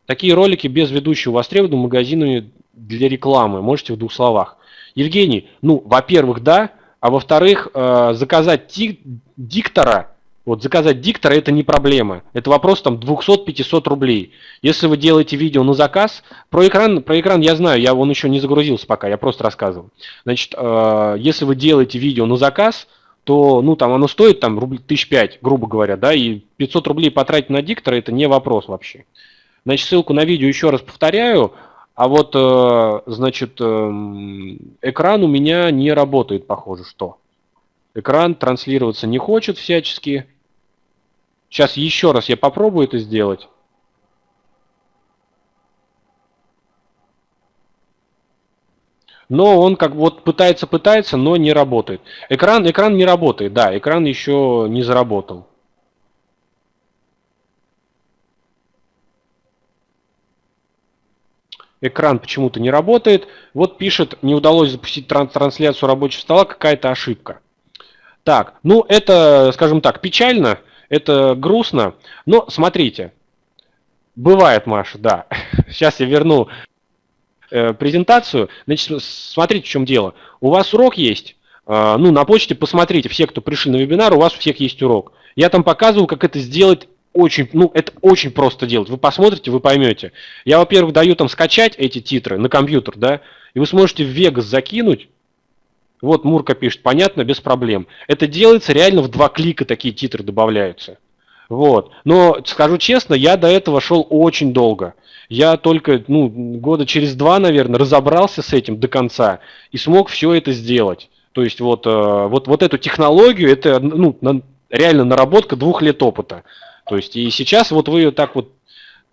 Такие ролики без ведущего востребованы магазинами для рекламы. Можете в двух словах. Евгений, ну, во-первых, да, а во-вторых, э, заказать диктора, вот заказать диктора это не проблема, это вопрос там 200-500 рублей. Если вы делаете видео на заказ, про экран, про экран я знаю, я он еще не загрузился пока, я просто рассказывал. Значит, э, если вы делаете видео на заказ, то, ну, там оно стоит там рублей тысяч пять, грубо говоря, да, и 500 рублей потратить на диктора это не вопрос вообще. Значит, ссылку на видео еще раз повторяю, а вот, э, значит, эм, экран у меня не работает, похоже, что. Экран транслироваться не хочет всячески. Сейчас еще раз я попробую это сделать. но он как вот пытается, пытается, но не работает. Экран, экран не работает, да, экран еще не заработал. Экран почему-то не работает. Вот пишет, не удалось запустить трансляцию рабочего стола, какая-то ошибка. Так, ну это, скажем так, печально, это грустно, но смотрите, бывает, Маша, да. Сейчас я верну Э, презентацию. Значит, смотрите, в чем дело. У вас урок есть. Э, ну, на почте посмотрите, все, кто пришли на вебинар, у вас у всех есть урок. Я там показывал, как это сделать очень, ну, это очень просто делать. Вы посмотрите, вы поймете. Я, во-первых, даю там скачать эти титры на компьютер, да, и вы сможете в Vegas закинуть. Вот Мурка пишет, понятно, без проблем. Это делается реально в два клика, такие титры добавляются. Вот. Но, скажу честно, я до этого шел очень долго. Я только ну, года через два, наверное, разобрался с этим до конца и смог все это сделать. То есть вот, э, вот, вот эту технологию, это ну, реально наработка двух лет опыта. То есть и сейчас вот вы ее так вот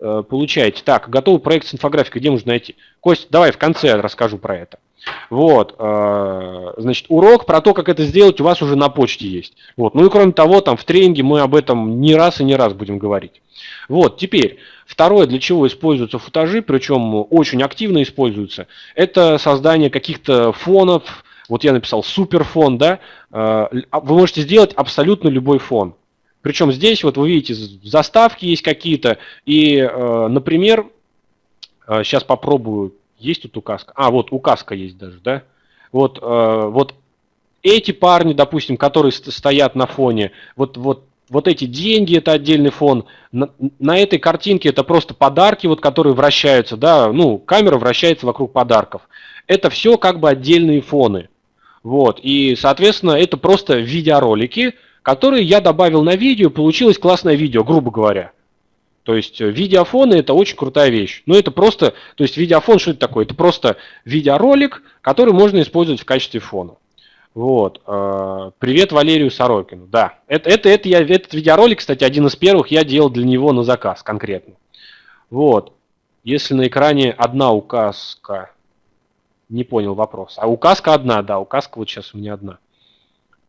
э, получаете. Так, готовый проект с инфографикой, где можно найти? Кость, давай в конце расскажу про это. Вот, э, значит, урок про то, как это сделать, у вас уже на почте есть. Вот, ну и кроме того, там в тренинге мы об этом не раз и не раз будем говорить. Вот, теперь, второе, для чего используются футажи, причем очень активно используются, это создание каких-то фонов, вот я написал суперфон, да, э, вы можете сделать абсолютно любой фон. Причем здесь, вот вы видите, заставки есть какие-то, и, э, например, сейчас попробую есть тут указка? А, вот указка есть даже, да? Вот, э, вот эти парни, допустим, которые стоят на фоне, вот, вот, вот эти деньги, это отдельный фон. На, на этой картинке это просто подарки, вот, которые вращаются, да, ну, камера вращается вокруг подарков. Это все как бы отдельные фоны. Вот, и, соответственно, это просто видеоролики, которые я добавил на видео, получилось классное видео, грубо говоря. То есть э, видеофоны это очень крутая вещь. Но это просто, то есть видеофон что это такое? Это просто видеоролик, который можно использовать в качестве фона. Вот. Э, привет Валерию Сорокину. Да, это, это, это я, этот видеоролик, кстати, один из первых я делал для него на заказ конкретно. Вот. Если на экране одна указка, не понял вопрос. А указка одна, да, указка вот сейчас у меня одна.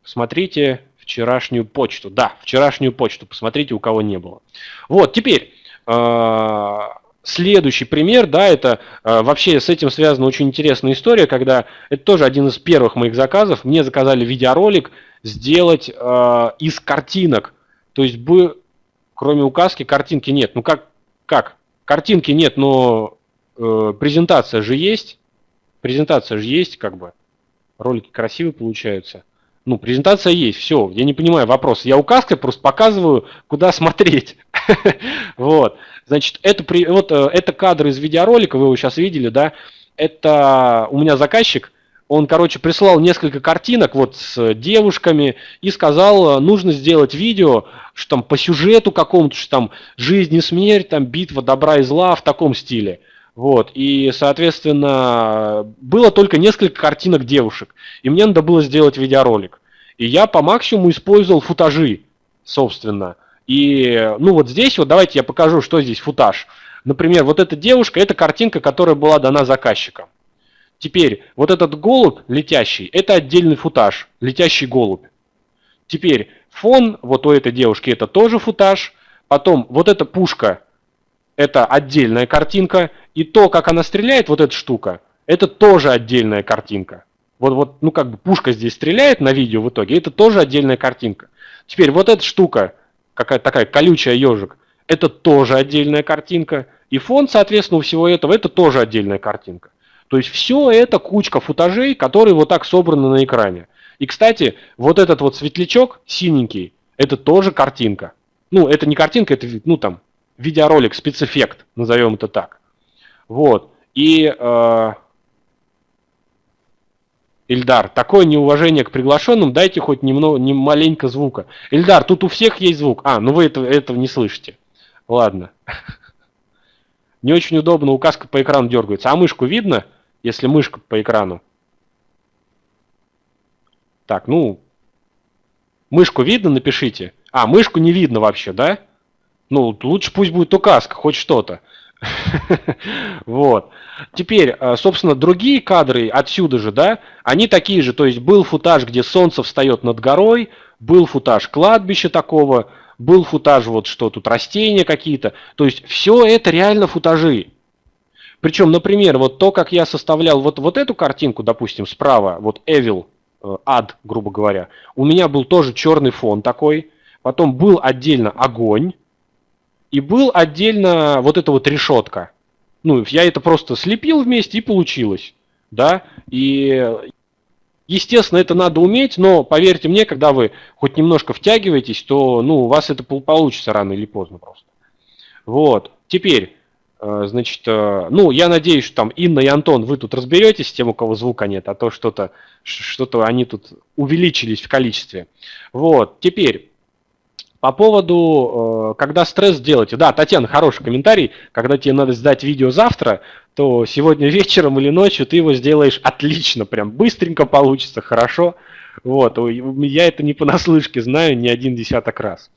Смотрите вчерашнюю почту. Да, вчерашнюю почту. Посмотрите, у кого не было. Вот, теперь э, следующий пример, да, это э, вообще с этим связана очень интересная история, когда это тоже один из первых моих заказов. Мне заказали видеоролик сделать э, из картинок. То есть бы, кроме указки, картинки нет. Ну как, как? Картинки нет, но э, презентация же есть. Презентация же есть, как бы. Ролики красивые получаются ну, презентация есть, все, я не понимаю вопрос. Я указкой просто показываю, куда смотреть. Вот, значит, это, при, вот, э, это кадр из видеоролика, вы его сейчас видели, да, это у меня заказчик, он, короче, прислал несколько картинок вот с девушками и сказал, нужно сделать видео, что там по сюжету какому-то, что там жизнь и смерть, там битва добра и зла в таком стиле. Вот, и, соответственно, было только несколько картинок девушек, и мне надо было сделать видеоролик. И я по максимуму использовал футажи, собственно. И, ну вот здесь вот давайте я покажу, что здесь футаж. Например, вот эта девушка, это картинка, которая была дана заказчиком. Теперь, вот этот голубь летящий, это отдельный футаж, летящий голубь. Теперь, фон вот у этой девушки, это тоже футаж. Потом, вот эта пушка, это отдельная картинка. И то, как она стреляет, вот эта штука, это тоже отдельная картинка. Вот, вот, ну как бы пушка здесь стреляет на видео в итоге, это тоже отдельная картинка. Теперь вот эта штука, какая такая колючая ежик, это тоже отдельная картинка. И фон, соответственно, у всего этого, это тоже отдельная картинка. То есть все это кучка футажей, которые вот так собраны на экране. И, кстати, вот этот вот светлячок синенький, это тоже картинка. Ну, это не картинка, это, ну, там, видеоролик, спецэффект, назовем это так. Вот. И, э, Ильдар, такое неуважение к приглашенным, дайте хоть немного, не маленько звука. Ильдар, тут у всех есть звук. А, ну вы это, этого не слышите. Ладно. Не очень удобно, указка по экрану дергается. А мышку видно, если мышка по экрану? Так, ну, мышку видно, напишите. А, мышку не видно вообще, да? Ну, лучше пусть будет указка, хоть что-то. Вот. Теперь, э, собственно, другие кадры отсюда же, да, они такие же. То есть был футаж, где солнце встает над горой, был футаж кладбища такого, был футаж вот что тут, растения какие-то. То есть все это реально футажи. Причем, например, вот то, как я составлял вот, вот эту картинку, допустим, справа, вот Evil, э, ад, грубо говоря, у меня был тоже черный фон такой, потом был отдельно огонь, и был отдельно вот эта вот решетка. Ну, я это просто слепил вместе и получилось. Да, и Естественно, это надо уметь, но поверьте мне, когда вы хоть немножко втягиваетесь, то ну, у вас это получится рано или поздно просто. Вот. Теперь, э, значит, э, ну, я надеюсь, что там Инна и Антон, вы тут разберетесь с тем, у кого звука нет, а то что-то, что-то они тут увеличились в количестве. Вот. Теперь, по поводу, э, когда стресс делаете. Да, Татьяна, хороший комментарий. Когда тебе надо сдать видео завтра, то сегодня вечером или ночью ты его сделаешь отлично, прям быстренько получится, хорошо. Вот, я это не понаслышке знаю не один десяток раз.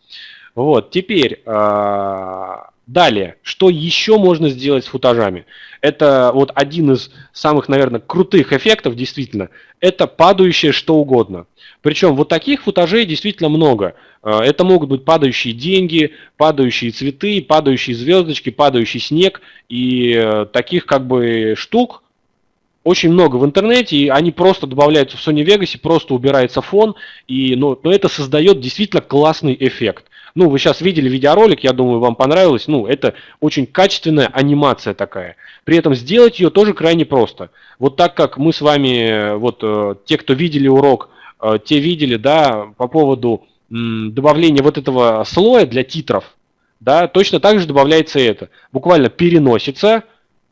Вот, теперь, э, далее, что еще можно сделать с футажами? Это вот один из самых, наверное, крутых эффектов, действительно, это падающее что угодно. Причем вот таких футажей действительно много. Э, это могут быть падающие деньги, падающие цветы, падающие звездочки, падающий снег. И э, таких как бы штук очень много в интернете, и они просто добавляются в Sony Vegas, просто убирается фон, и, ну, но это создает действительно классный эффект. Ну, вы сейчас видели видеоролик, я думаю, вам понравилось. Ну, это очень качественная анимация такая. При этом сделать ее тоже крайне просто. Вот так как мы с вами, вот э, те, кто видели урок, те видели, да, по поводу добавления вот этого слоя для титров, да, точно так же добавляется это. Буквально переносится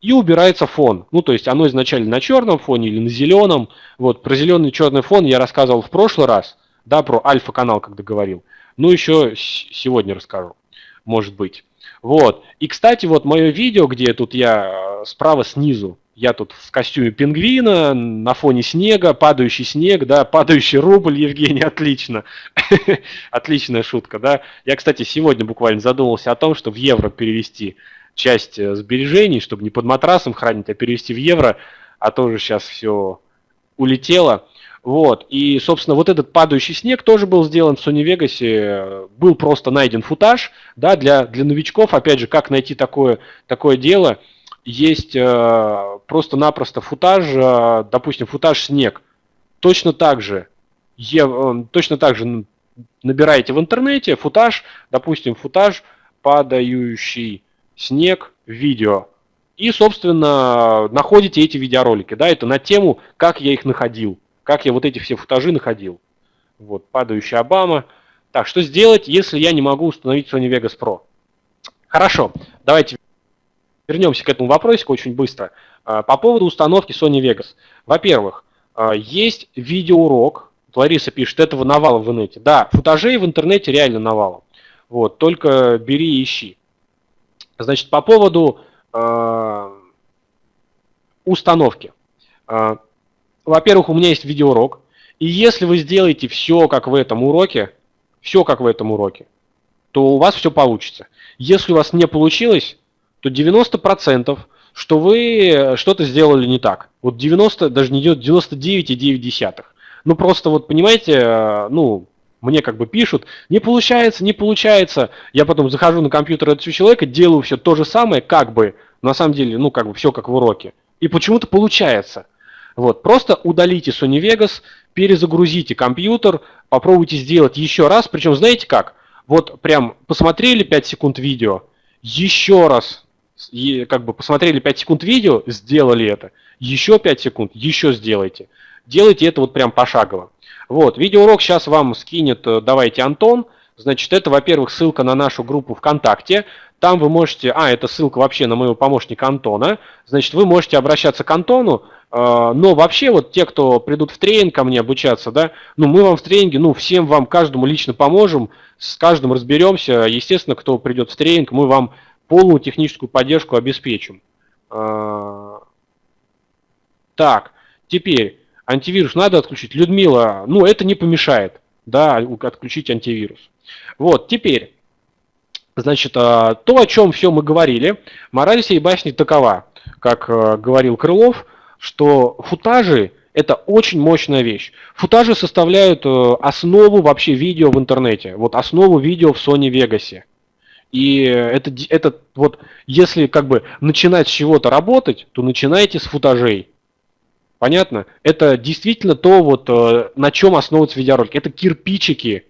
и убирается фон. Ну, то есть оно изначально на черном фоне или на зеленом. Вот, про зеленый черный фон я рассказывал в прошлый раз, да, про альфа-канал, когда говорил. Ну, еще сегодня расскажу, может быть. Вот. И, кстати, вот мое видео, где тут я э, справа снизу, я тут в костюме пингвина, на фоне снега, падающий снег, да, падающий рубль, Евгений, отлично. Отличная шутка, да. Я, кстати, сегодня буквально задумался о том, что в евро перевести часть э, сбережений, чтобы не под матрасом хранить, а перевести в евро, а тоже сейчас все улетело. Вот, и, собственно, вот этот падающий снег тоже был сделан в Sony Vegas, был просто найден футаж, да, для, для новичков, опять же, как найти такое, такое дело – есть э, просто-напросто футаж, э, допустим, футаж снег. Точно так же, э, точно так же набираете в интернете футаж, допустим, футаж падающий снег видео. И, собственно, находите эти видеоролики. Да, это на тему, как я их находил, как я вот эти все футажи находил. Вот, падающий Обама. Так, что сделать, если я не могу установить Sony Vegas Pro? Хорошо, давайте вернемся к этому вопросику очень быстро. А, по поводу установки Sony Vegas. Во-первых, а, есть видеоурок. Лариса пишет, этого навала в инете. Да, футажей в интернете реально навалом. Вот, только бери и ищи. Значит, по поводу э, установки. Во-первых, у меня есть видеоурок. И если вы сделаете все, как в этом уроке, все, как в этом уроке, то у вас все получится. Если у вас не получилось, то 90% что вы что-то сделали не так. Вот 90, даже не 99,9. Ну просто вот понимаете, э, ну, мне как бы пишут, не получается, не получается. Я потом захожу на компьютер этого человека, делаю все то же самое, как бы, на самом деле, ну как бы все как в уроке. И почему-то получается. Вот, просто удалите Sony Vegas, перезагрузите компьютер, попробуйте сделать еще раз. Причем знаете как? Вот прям посмотрели 5 секунд видео, еще раз как бы посмотрели 5 секунд видео, сделали это, еще 5 секунд, еще сделайте. делайте это вот прям пошагово. Вот, видеоурок сейчас вам скинет, э, давайте, Антон. Значит, это, во-первых, ссылка на нашу группу ВКонтакте. Там вы можете, а, это ссылка вообще на моего помощника Антона. Значит, вы можете обращаться к Антону, э, но вообще вот те, кто придут в тренинг ко мне обучаться, да, ну мы вам в тренинге, ну всем вам, каждому лично поможем, с каждым разберемся. Естественно, кто придет в тренинг, мы вам полную техническую поддержку обеспечим. Э, так, теперь антивирус надо отключить. Людмила, ну это не помешает, да, отключить антивирус. Вот, теперь, значит, а, то, о чем все мы говорили, мораль всей басни такова, как э, говорил Крылов, что футажи – это очень мощная вещь. Футажи составляют э, основу вообще видео в интернете, вот основу видео в Sony Vegas. И это, это вот, если как бы начинать с чего-то работать, то начинайте с футажей. Понятно? Это действительно то, вот, э, на чем основывается видеоролик. Это кирпичики,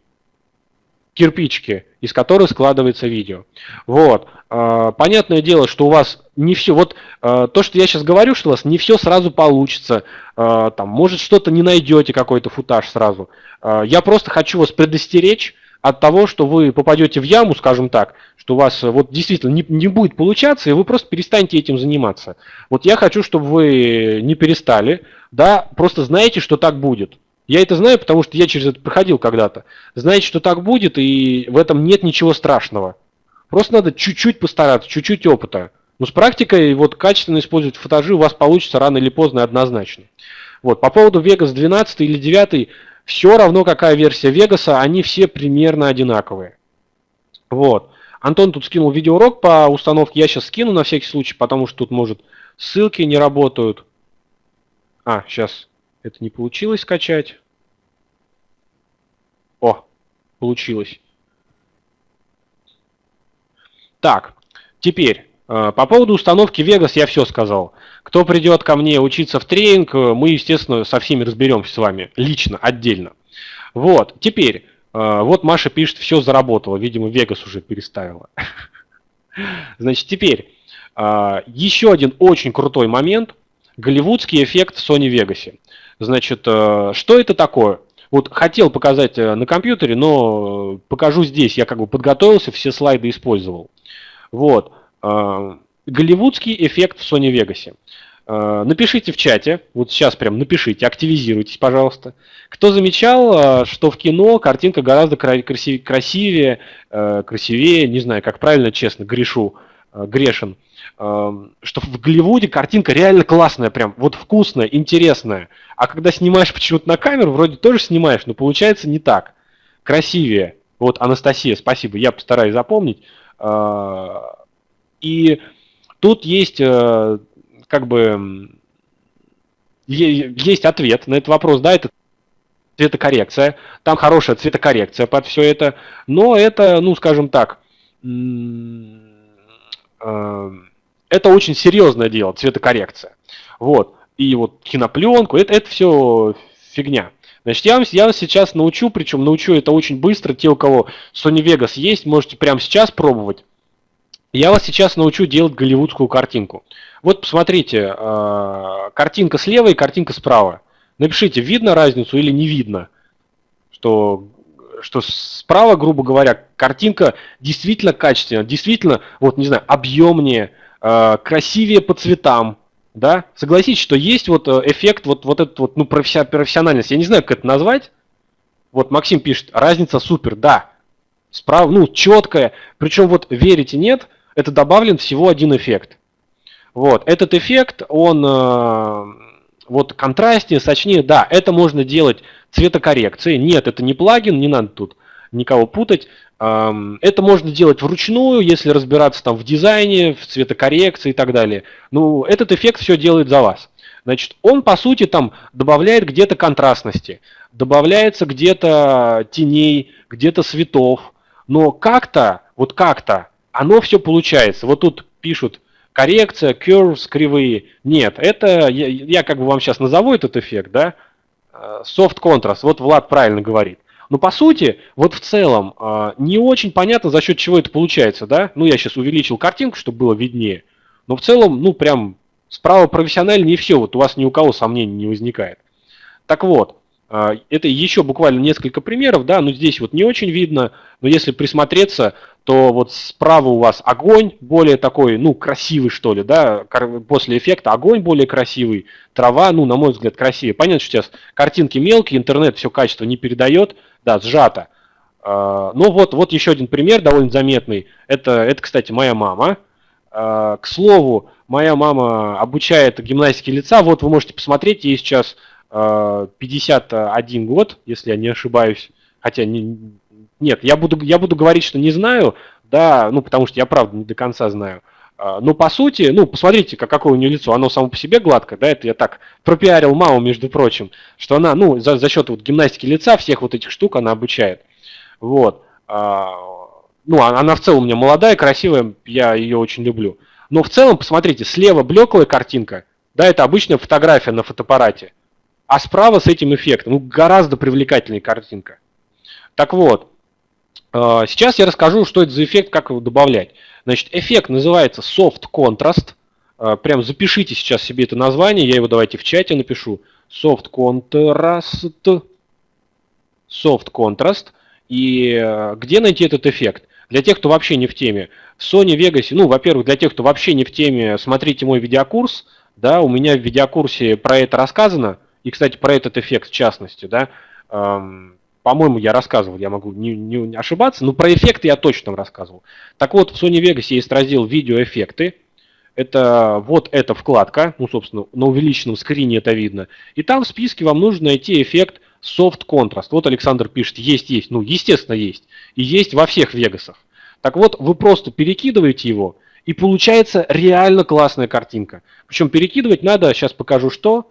кирпичики, из которых складывается видео. Вот. Э, понятное дело, что у вас не все, вот э, то, что я сейчас говорю, что у вас не все сразу получится, там, может что-то не найдете, какой-то футаж сразу. Я просто хочу вас предостеречь, от того, что вы попадете в яму, скажем так, что у вас вот действительно не, не будет получаться, и вы просто перестанете этим заниматься. Вот я хочу, чтобы вы не перестали, да, просто знаете, что так будет. Я это знаю, потому что я через это проходил когда-то. Знаете, что так будет, и в этом нет ничего страшного. Просто надо чуть-чуть постараться, чуть-чуть опыта. Но с практикой вот качественно использовать фотожи у вас получится рано или поздно однозначно. Вот, по поводу Vegas 12 или 9 все равно какая версия Вегаса, они все примерно одинаковые. Вот. Антон тут скинул видеоурок по установке, я сейчас скину на всякий случай, потому что тут, может, ссылки не работают. А, сейчас это не получилось скачать. О, получилось. Так, теперь, э, по поводу установки Vegas я все сказал. Кто придет ко мне учиться в тренинг, э, мы, естественно, со всеми разберемся с вами лично, отдельно. Вот, теперь, э, вот Маша пишет, все заработало, видимо, Вегас уже переставила. Значит, теперь, еще один очень крутой момент, голливудский эффект в Sony Vegas. Значит, что это такое? Вот хотел показать на компьютере, но покажу здесь, я как бы подготовился, все слайды использовал. Вот, голливудский эффект в Sony Vegas. Э, напишите в чате, вот сейчас прям напишите, активизируйтесь, пожалуйста. Кто замечал, э, что в кино картинка гораздо красивее, э, красивее, не знаю, как правильно, честно, грешу, грешен, что в Голливуде картинка реально классная, прям вот вкусная, интересная. А когда снимаешь почему-то на камеру, вроде тоже снимаешь, но получается не так. Красивее. Вот, Анастасия, спасибо, я постараюсь запомнить. И Тут есть э, как бы есть ответ на этот вопрос, да, это цветокоррекция, там хорошая цветокоррекция под все это, но это, ну, скажем так, э, это очень серьезное дело, цветокоррекция. Вот. И вот кинопленку, это, это все фигня. Значит, я вам, я вас сейчас научу, причем научу это очень быстро. Те, у кого Sony Vegas есть, можете прямо сейчас пробовать. Я вас сейчас научу делать голливудскую картинку. Вот посмотрите, э, картинка слева и картинка справа. Напишите, видно разницу или не видно, что, что справа, грубо говоря, картинка действительно качественная, действительно, вот не знаю, объемнее, э, красивее по цветам, да? Согласитесь, что есть вот э, эффект, вот, вот этот вот, ну, профессиональность, я не знаю, как это назвать. Вот Максим пишет, разница супер, да, справа, ну, четкая, причем вот верите, нет, это добавлен всего один эффект. Вот, этот эффект, он э, вот контрастнее, сочнее, да, это можно делать цветокоррекцией. Нет, это не плагин, не надо тут никого путать. Это можно делать вручную, если разбираться там в дизайне, в цветокоррекции и так далее. Ну, этот эффект все делает за вас. Значит, он по сути там добавляет где-то контрастности, добавляется где-то теней, где-то светов, но как-то, вот как-то оно все получается. Вот тут пишут коррекция, curves, кривые. Нет, это, я, я как бы вам сейчас назову этот эффект, да, soft contrast, вот Влад правильно говорит. Но по сути, вот в целом, э, не очень понятно, за счет чего это получается, да. Ну, я сейчас увеличил картинку, чтобы было виднее. Но в целом, ну, прям справа профессионально не все, вот у вас ни у кого сомнений не возникает. Так вот, а, это еще буквально несколько примеров, да, но здесь вот не очень видно, но если присмотреться, то вот справа у вас огонь более такой, ну, красивый, что ли, да, после эффекта огонь более красивый, трава, ну, на мой взгляд, красивее. Понятно, что сейчас картинки мелкие, интернет все качество не передает, да, сжато. А, ну, вот, вот еще один пример довольно заметный. Это, это кстати, моя мама. А, к слову, моя мама обучает гимнастике лица. Вот вы можете посмотреть, ей сейчас 51 э, год, если я не ошибаюсь. Хотя не, нет, я буду, я буду говорить, что не знаю, да, ну потому что я правда не до конца знаю. А, но по сути, ну посмотрите, как, какое у нее лицо, оно само по себе гладкое, да, это я так пропиарил маму, между прочим, что она, ну, за, за счет вот гимнастики лица, всех вот этих штук она обучает. Вот. А, ну, она в целом у меня молодая, красивая, я ее очень люблю. Но в целом, посмотрите, слева блеклая картинка, да, это обычная фотография на фотоаппарате. А справа с этим эффектом ну, гораздо привлекательнее картинка. Так вот, э, сейчас я расскажу, что это за эффект, как его добавлять. Значит, эффект называется Soft Contrast. Э, прям запишите сейчас себе это название, я его давайте в чате напишу. Soft Contrast. Soft Contrast. И э, где найти этот эффект? Для тех, кто вообще не в теме. В Sony Vegas, ну, во-первых, для тех, кто вообще не в теме, смотрите мой видеокурс. Да, у меня в видеокурсе про это рассказано. И, кстати, про этот эффект в частности, да, эм, по-моему, я рассказывал, я могу не, не ошибаться, но про эффекты я точно рассказывал. Так вот, в Sony Vegas есть раздел «Видеоэффекты». Это вот эта вкладка, ну, собственно, на увеличенном скрине это видно. И там в списке вам нужно найти эффект Soft Contrast. Вот Александр пишет, есть, есть. Ну, естественно, есть. И есть во всех Вегасах. Так вот, вы просто перекидываете его, и получается реально классная картинка. Причем перекидывать надо, сейчас покажу что,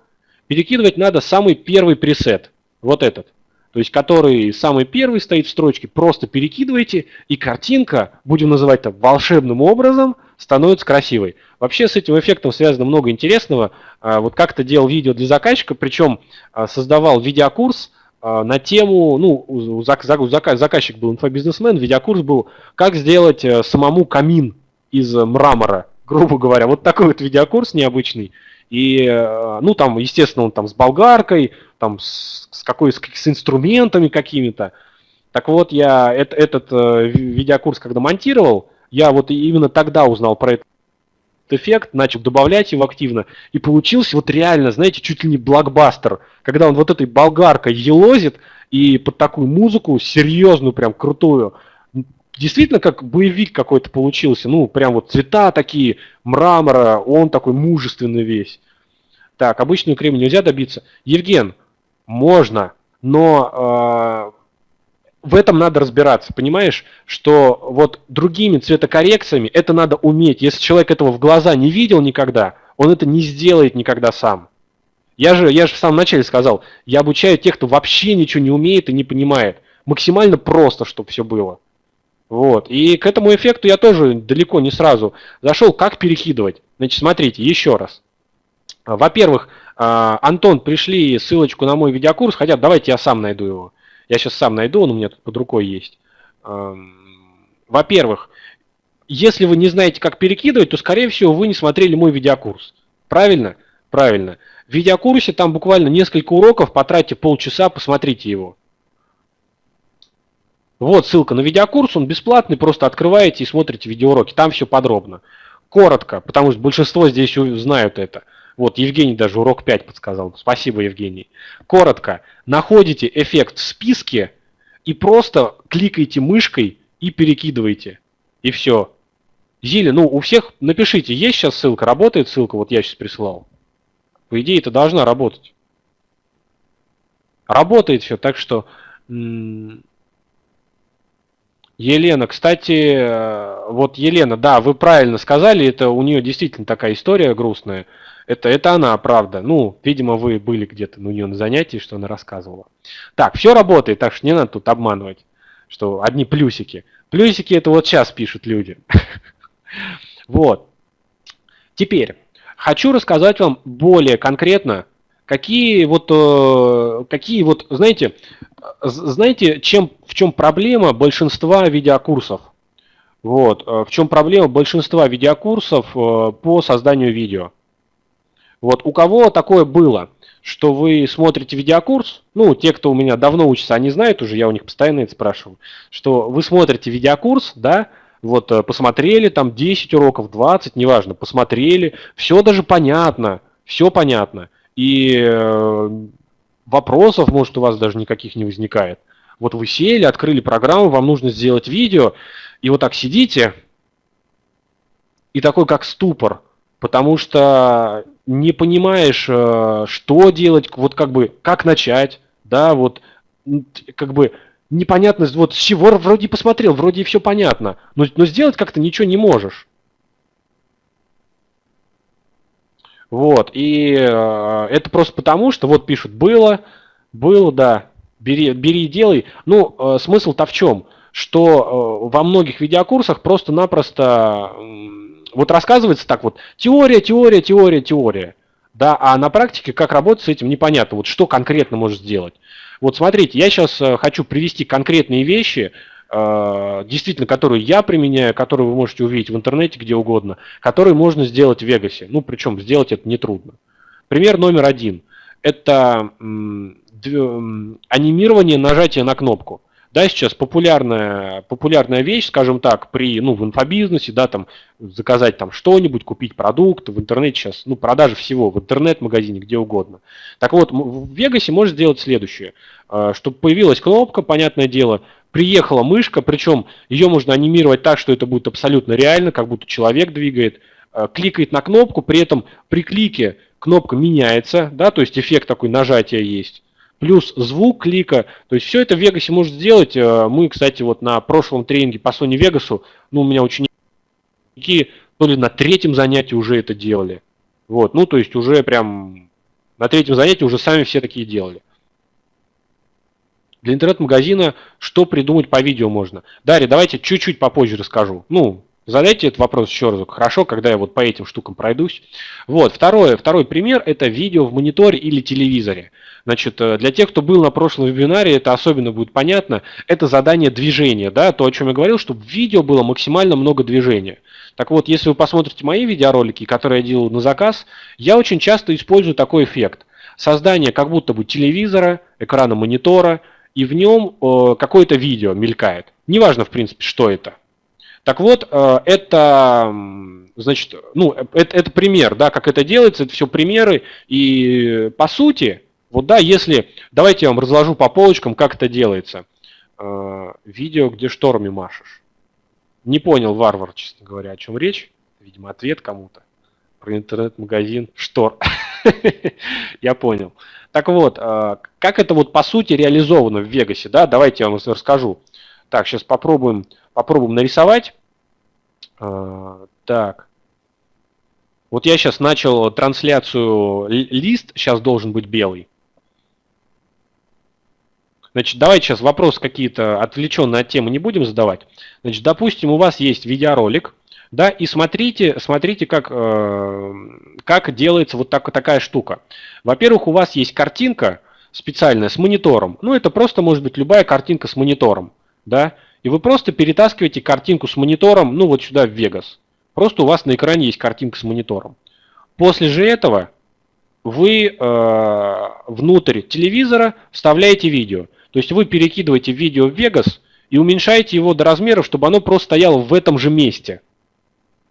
перекидывать надо самый первый пресет, вот этот. То есть, который самый первый стоит в строчке, просто перекидываете, и картинка, будем называть это волшебным образом, становится красивой. Вообще с этим эффектом связано много интересного. А, вот как-то делал видео для заказчика, причем а, создавал видеокурс а, на тему, ну, заказчик был инфобизнесмен, видеокурс был, как сделать э, самому камин из мрамора, грубо говоря. Вот такой вот видеокурс необычный. И, э, ну, там, естественно, он там с болгаркой, там, с, с какой, с, с инструментами какими-то. Так вот, я это, этот э, видеокурс, когда монтировал, я вот именно тогда узнал про этот эффект, начал добавлять его активно, и получился вот реально, знаете, чуть ли не блокбастер, когда он вот этой болгаркой елозит, и под такую музыку, серьезную, прям крутую, действительно как боевик какой-то получился. Ну, прям вот цвета такие, мрамора, он такой мужественный весь. Так, обычную кремень нельзя добиться. Евген, можно, но э, в этом надо разбираться, понимаешь, что вот другими цветокоррекциями это надо уметь. Если человек этого в глаза не видел никогда, он это не сделает никогда сам. Я же, я же в самом начале сказал, я обучаю тех, кто вообще ничего не умеет и не понимает. Максимально просто, чтобы все было. Вот. И к этому эффекту я тоже далеко не сразу зашел. Как перекидывать? Значит, смотрите, еще раз. Во-первых, а, Антон, пришли ссылочку на мой видеокурс, хотя давайте я сам найду его. Я сейчас сам найду, он у меня тут под рукой есть. Во-первых, если вы не знаете, как перекидывать, то, скорее всего, вы не смотрели мой видеокурс. Правильно? Правильно. В видеокурсе там буквально несколько уроков, потратьте полчаса, посмотрите его. Вот ссылка на видеокурс, он бесплатный, просто открываете и смотрите видеоуроки, там все подробно. Коротко, потому что большинство здесь знают это. Вот, Евгений даже урок 5 подсказал. Спасибо, Евгений. Коротко, находите эффект в списке и просто кликаете мышкой и перекидываете. И все. Зили, ну у всех, напишите, есть сейчас ссылка, работает ссылка, вот я сейчас прислал. По идее, это должна работать. Работает все, так что... Елена, кстати, э, вот Елена, да, вы правильно сказали, это у нее действительно такая история грустная. Это, это она, правда. Ну, видимо, вы были где-то у нее на занятии, что она рассказывала. Так, все работает, так что не надо тут обманывать, что одни плюсики. Плюсики это вот сейчас пишут люди. Вот. Теперь, хочу рассказать вам более конкретно, какие вот, э, какие вот, знаете, знаете, чем, в чем проблема большинства видеокурсов? Вот, э, в чем проблема большинства видеокурсов э, по созданию видео? Вот у кого такое было, что вы смотрите видеокурс, ну, те, кто у меня давно учится, они знают уже, я у них постоянно это спрашиваю, что вы смотрите видеокурс, да, вот э, посмотрели там 10 уроков, 20, неважно, посмотрели, все даже понятно, все понятно, и э, вопросов, может, у вас даже никаких не возникает. Вот вы сели, открыли программу, вам нужно сделать видео, и вот так сидите, и такой как ступор, потому что не понимаешь, э, что делать, вот как бы, как начать, да, вот, как бы, непонятность, вот с чего вроде посмотрел, вроде все понятно, но, но сделать как-то ничего не можешь. Вот, и э, это просто потому, что вот пишут, было, было, да, бери, бери и делай. Ну, э, смысл-то в чем? Что э, во многих видеокурсах просто-напросто вот рассказывается так вот, теория, теория, теория, теория. Да, а на практике как работать с этим непонятно. Вот что конкретно может сделать. Вот смотрите, я сейчас э, хочу привести конкретные вещи, э, действительно, которые я применяю, которые вы можете увидеть в интернете где угодно, которые можно сделать в Вегасе. Ну, причем сделать это нетрудно. Пример номер один. Это анимирование нажатия на кнопку. Да, сейчас популярная, популярная вещь, скажем так, при, ну, в инфобизнесе, да, там, заказать там что-нибудь, купить продукт, в интернете сейчас, ну, продажи всего, в интернет-магазине, где угодно. Так вот, в Вегасе можно сделать следующее, а, чтобы появилась кнопка, понятное дело, приехала мышка, причем ее можно анимировать так, что это будет абсолютно реально, как будто человек двигает, а, кликает на кнопку, при этом при клике кнопка меняется, да, то есть эффект такой нажатия есть плюс звук клика. То есть все это в Вегасе может сделать. Э, мы, кстати, вот на прошлом тренинге по Sony Vegas, ну, у меня ученики то ли на третьем занятии уже это делали. Вот, ну, то есть уже прям на третьем занятии уже сами все такие делали. Для интернет-магазина что придумать по видео можно? Дарья, давайте чуть-чуть попозже расскажу. Ну, задайте этот вопрос еще раз. Хорошо, когда я вот по этим штукам пройдусь. Вот, второе, второй пример – это видео в мониторе или телевизоре. Значит, э, для тех, кто был на прошлом вебинаре, это особенно будет понятно, это задание движения, да, то, о чем я говорил, чтобы в видео было максимально много движения. Так вот, если вы посмотрите мои видеоролики, которые я делаю на заказ, я очень часто использую такой эффект. Создание как будто бы телевизора, экрана монитора, и в нем э, какое-то видео мелькает. Неважно, в принципе, что это. Так вот, э, это, значит, ну, это, это пример, да, как это делается, это все примеры, и по сути, вот да, если... Давайте я вам разложу по полочкам, как это делается. Э, видео, где штормами машешь. Не понял, варвар, честно говоря, о чем речь. Видимо, ответ кому-то. Про интернет-магазин Штор. Я понял. Так вот, э, как это вот по сути реализовано в Вегасе, да? Давайте я вам расскажу. Так, сейчас попробуем, попробуем нарисовать. Э, так. Вот я сейчас начал трансляцию, лист сейчас должен быть белый. Значит, давайте сейчас вопросы какие-то отвлеченные от темы не будем задавать. Значит, допустим, у вас есть видеоролик, да, и смотрите, смотрите, как, э, как делается вот так, такая штука. Во-первых, у вас есть картинка специальная с монитором. Ну, это просто может быть любая картинка с монитором, да, и вы просто перетаскиваете картинку с монитором, ну, вот сюда в Vegas. Просто у вас на экране есть картинка с монитором. После же этого вы э, внутрь телевизора вставляете видео. То есть вы перекидываете видео в Vegas и уменьшаете его до размеров, чтобы оно просто стояло в этом же месте.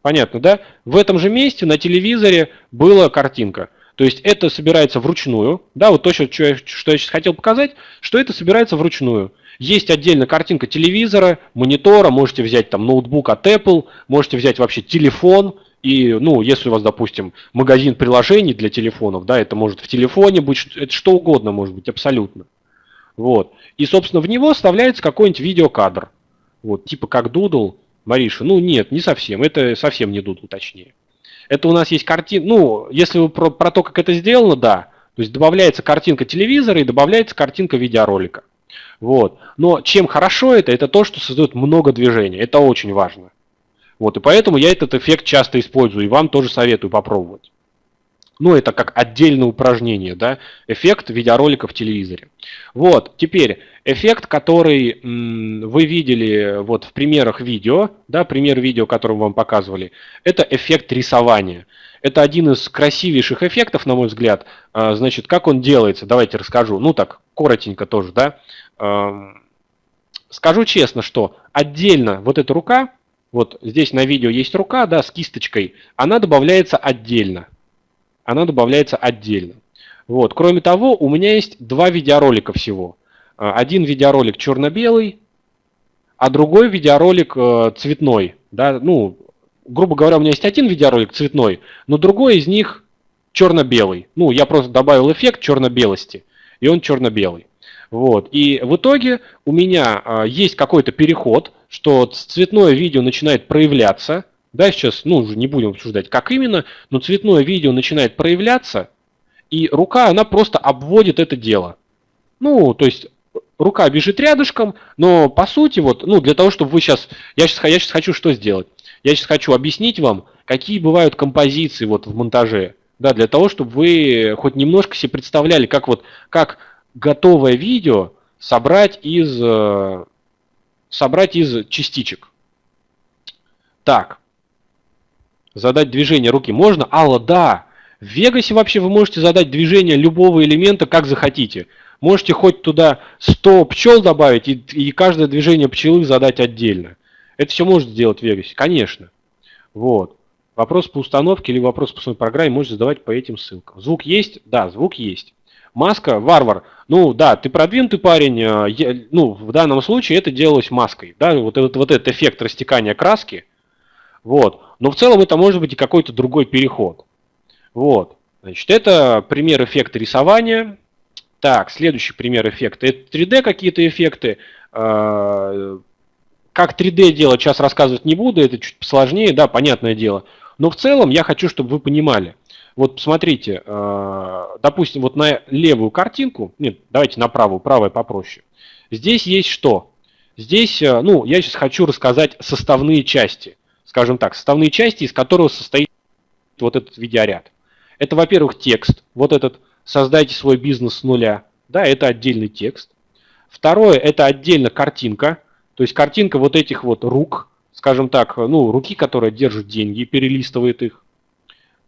Понятно, да? В этом же месте на телевизоре была картинка. То есть это собирается вручную. Да, вот то, что я, что я сейчас хотел показать, что это собирается вручную. Есть отдельно картинка телевизора, монитора, можете взять там ноутбук от Apple, можете взять вообще телефон, и, ну, если у вас, допустим, магазин приложений для телефонов, да, это может в телефоне быть, это что угодно может быть, абсолютно. Вот. И, собственно, в него вставляется какой-нибудь видеокадр. Вот, типа как Doodle, Мариша. Ну, нет, не совсем. Это совсем не Doodle, точнее. Это у нас есть картина. Ну, если вы про, про то, как это сделано, да. То есть добавляется картинка телевизора и добавляется картинка видеоролика. Вот. Но чем хорошо это, это то, что создает много движения. Это очень важно. Вот, и поэтому я этот эффект часто использую, и вам тоже советую попробовать. Ну, это как отдельное упражнение, да, эффект видеоролика в телевизоре. Вот, теперь эффект, который вы видели вот в примерах видео, да, пример видео, который вам показывали, это эффект рисования. Это один из красивейших эффектов, на мой взгляд. А, значит, как он делается, давайте расскажу. Ну так, коротенько тоже, да. Скажу честно, что отдельно вот эта рука, вот здесь на видео есть рука, да, с кисточкой, она добавляется отдельно. Она добавляется отдельно. Вот. Кроме того, у меня есть два видеоролика всего. А, один видеоролик черно-белый, а другой видеоролик э, цветной. Да? Ну, грубо говоря, у меня есть один видеоролик цветной, но другой из них черно-белый. Ну, я просто добавил эффект черно-белости, и он черно-белый. Вот. И в итоге у меня а, есть какой-то переход, что цветное видео начинает проявляться. Да, сейчас, ну, уже не будем обсуждать, как именно, но цветное видео начинает проявляться, и рука, она просто обводит это дело. Ну, то есть рука бежит рядышком, но по сути, вот, ну, для того, чтобы вы сейчас, я сейчас, я сейчас хочу что сделать? Я сейчас хочу объяснить вам, какие бывают композиции вот в монтаже, да, для того, чтобы вы хоть немножко себе представляли, как вот, как готовое видео собрать из, э, собрать из частичек. Так, задать движение руки можно? Алла, да. В Вегасе вообще вы можете задать движение любого элемента, как захотите. Можете хоть туда 100 пчел добавить и, и каждое движение пчелы задать отдельно. Это все можно сделать в Вегасе, конечно. Вот. Вопрос по установке или вопрос по своей программе можете задавать по этим ссылкам. Звук есть? Да, звук есть. Маска, варвар. Ну да, ты продвинутый парень. Э, я, ну, в данном случае это делалось маской. Да, вот этот, вот этот эффект растекания краски. Вот. Но в целом это может быть и какой-то другой переход. Вот. Значит, это пример эффекта рисования. Так, следующий пример эффекта. Это 3D какие-то эффекты. Э, как 3D делать, сейчас рассказывать не буду, это чуть сложнее, да, понятное дело. Но в целом я хочу, чтобы вы понимали. Вот посмотрите, э, допустим, вот на левую картинку, нет, давайте на правую, правая попроще. Здесь есть что? Здесь, э, ну, я сейчас хочу рассказать составные части, скажем так, составные части, из которых состоит вот этот видеоряд. Это, во-первых, текст, вот этот «Создайте свой бизнес с нуля», да, это отдельный текст. Второе, это отдельно картинка, то есть картинка вот этих вот рук, скажем так, ну, руки, которая держит деньги и перелистывает их.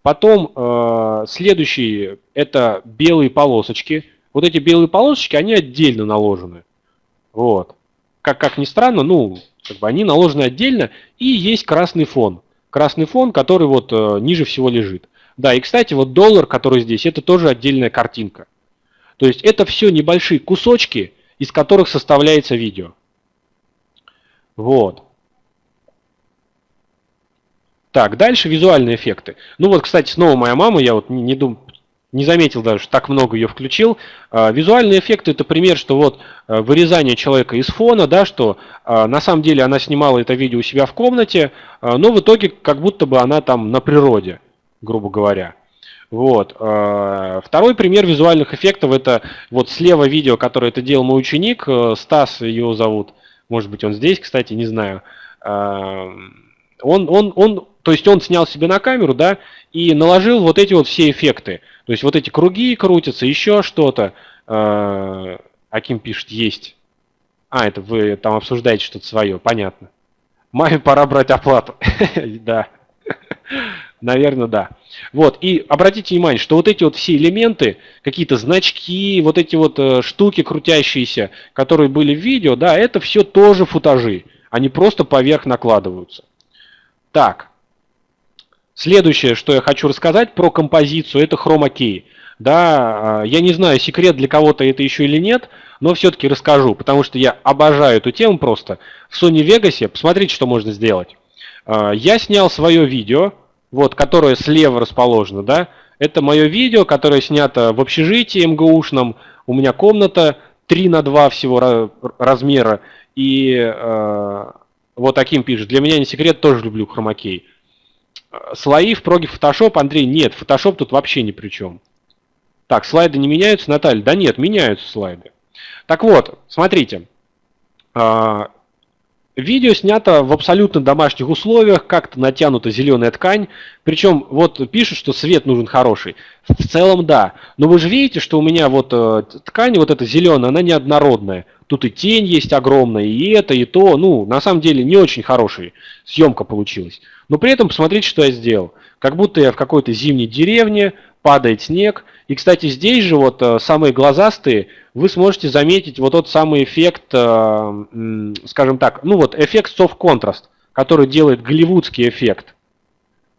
Потом э, следующий это белые полосочки. Вот эти белые полосочки, они отдельно наложены. Вот. Как, как ни странно, ну, как бы они наложены отдельно. И есть красный фон. Красный фон, который вот э, ниже всего лежит. Да, и, кстати, вот доллар, который здесь, это тоже отдельная картинка. То есть это все небольшие кусочки, из которых составляется видео. Вот. Так, дальше визуальные эффекты. Ну вот, кстати, снова моя мама, я вот не, не, дум, не заметил даже, что так много ее включил. А, визуальные эффекты это пример, что вот а, вырезание человека из фона, да, что а, на самом деле она снимала это видео у себя в комнате, но в итоге как будто бы она там на природе, грубо говоря. Вот. Второй пример визуальных эффектов это вот слева видео, которое это делал мой ученик, э, Стас его зовут. Может быть, он здесь, кстати, не знаю. Он, он, он, то есть он снял себе на камеру, да, и наложил вот эти вот все эффекты. То есть вот эти круги крутятся, еще что-то. Аким пишет, есть. А, это вы там обсуждаете что-то свое, понятно. Маме пора брать оплату. Да. Наверное, да. Вот, и обратите внимание, что вот эти вот все элементы, какие-то значки, вот эти вот э, штуки крутящиеся, которые были в видео, да, это все тоже футажи. Они просто поверх накладываются. Так, следующее, что я хочу рассказать про композицию, это хромакей. Да, э, я не знаю, секрет для кого-то это еще или нет, но все-таки расскажу, потому что я обожаю эту тему просто. В Sony Vegas, посмотрите, что можно сделать. Э, я снял свое видео, вот, которое слева расположено, да, это мое видео, которое снято в общежитии МГУшном. У меня комната 3 на 2 всего размера. И э, вот таким пишет. Для меня не секрет, тоже люблю хромакей. Слои в проге Photoshop, Андрей, нет, Photoshop тут вообще ни при чем. Так, слайды не меняются, Наталья? Да нет, меняются слайды. Так вот, смотрите. Э, Видео снято в абсолютно домашних условиях, как-то натянута зеленая ткань. Причем вот пишут, что свет нужен хороший. В целом да. Но вы же видите, что у меня вот э, ткань вот эта зеленая, она неоднородная. Тут и тень есть огромная, и это, и то. Ну, на самом деле не очень хорошая съемка получилась. Но при этом посмотрите, что я сделал. Как будто я в какой-то зимней деревне, падает снег. И, кстати, здесь же вот э, самые глазастые, вы сможете заметить вот тот самый эффект, э, скажем так, ну вот эффект contrast, который делает голливудский эффект.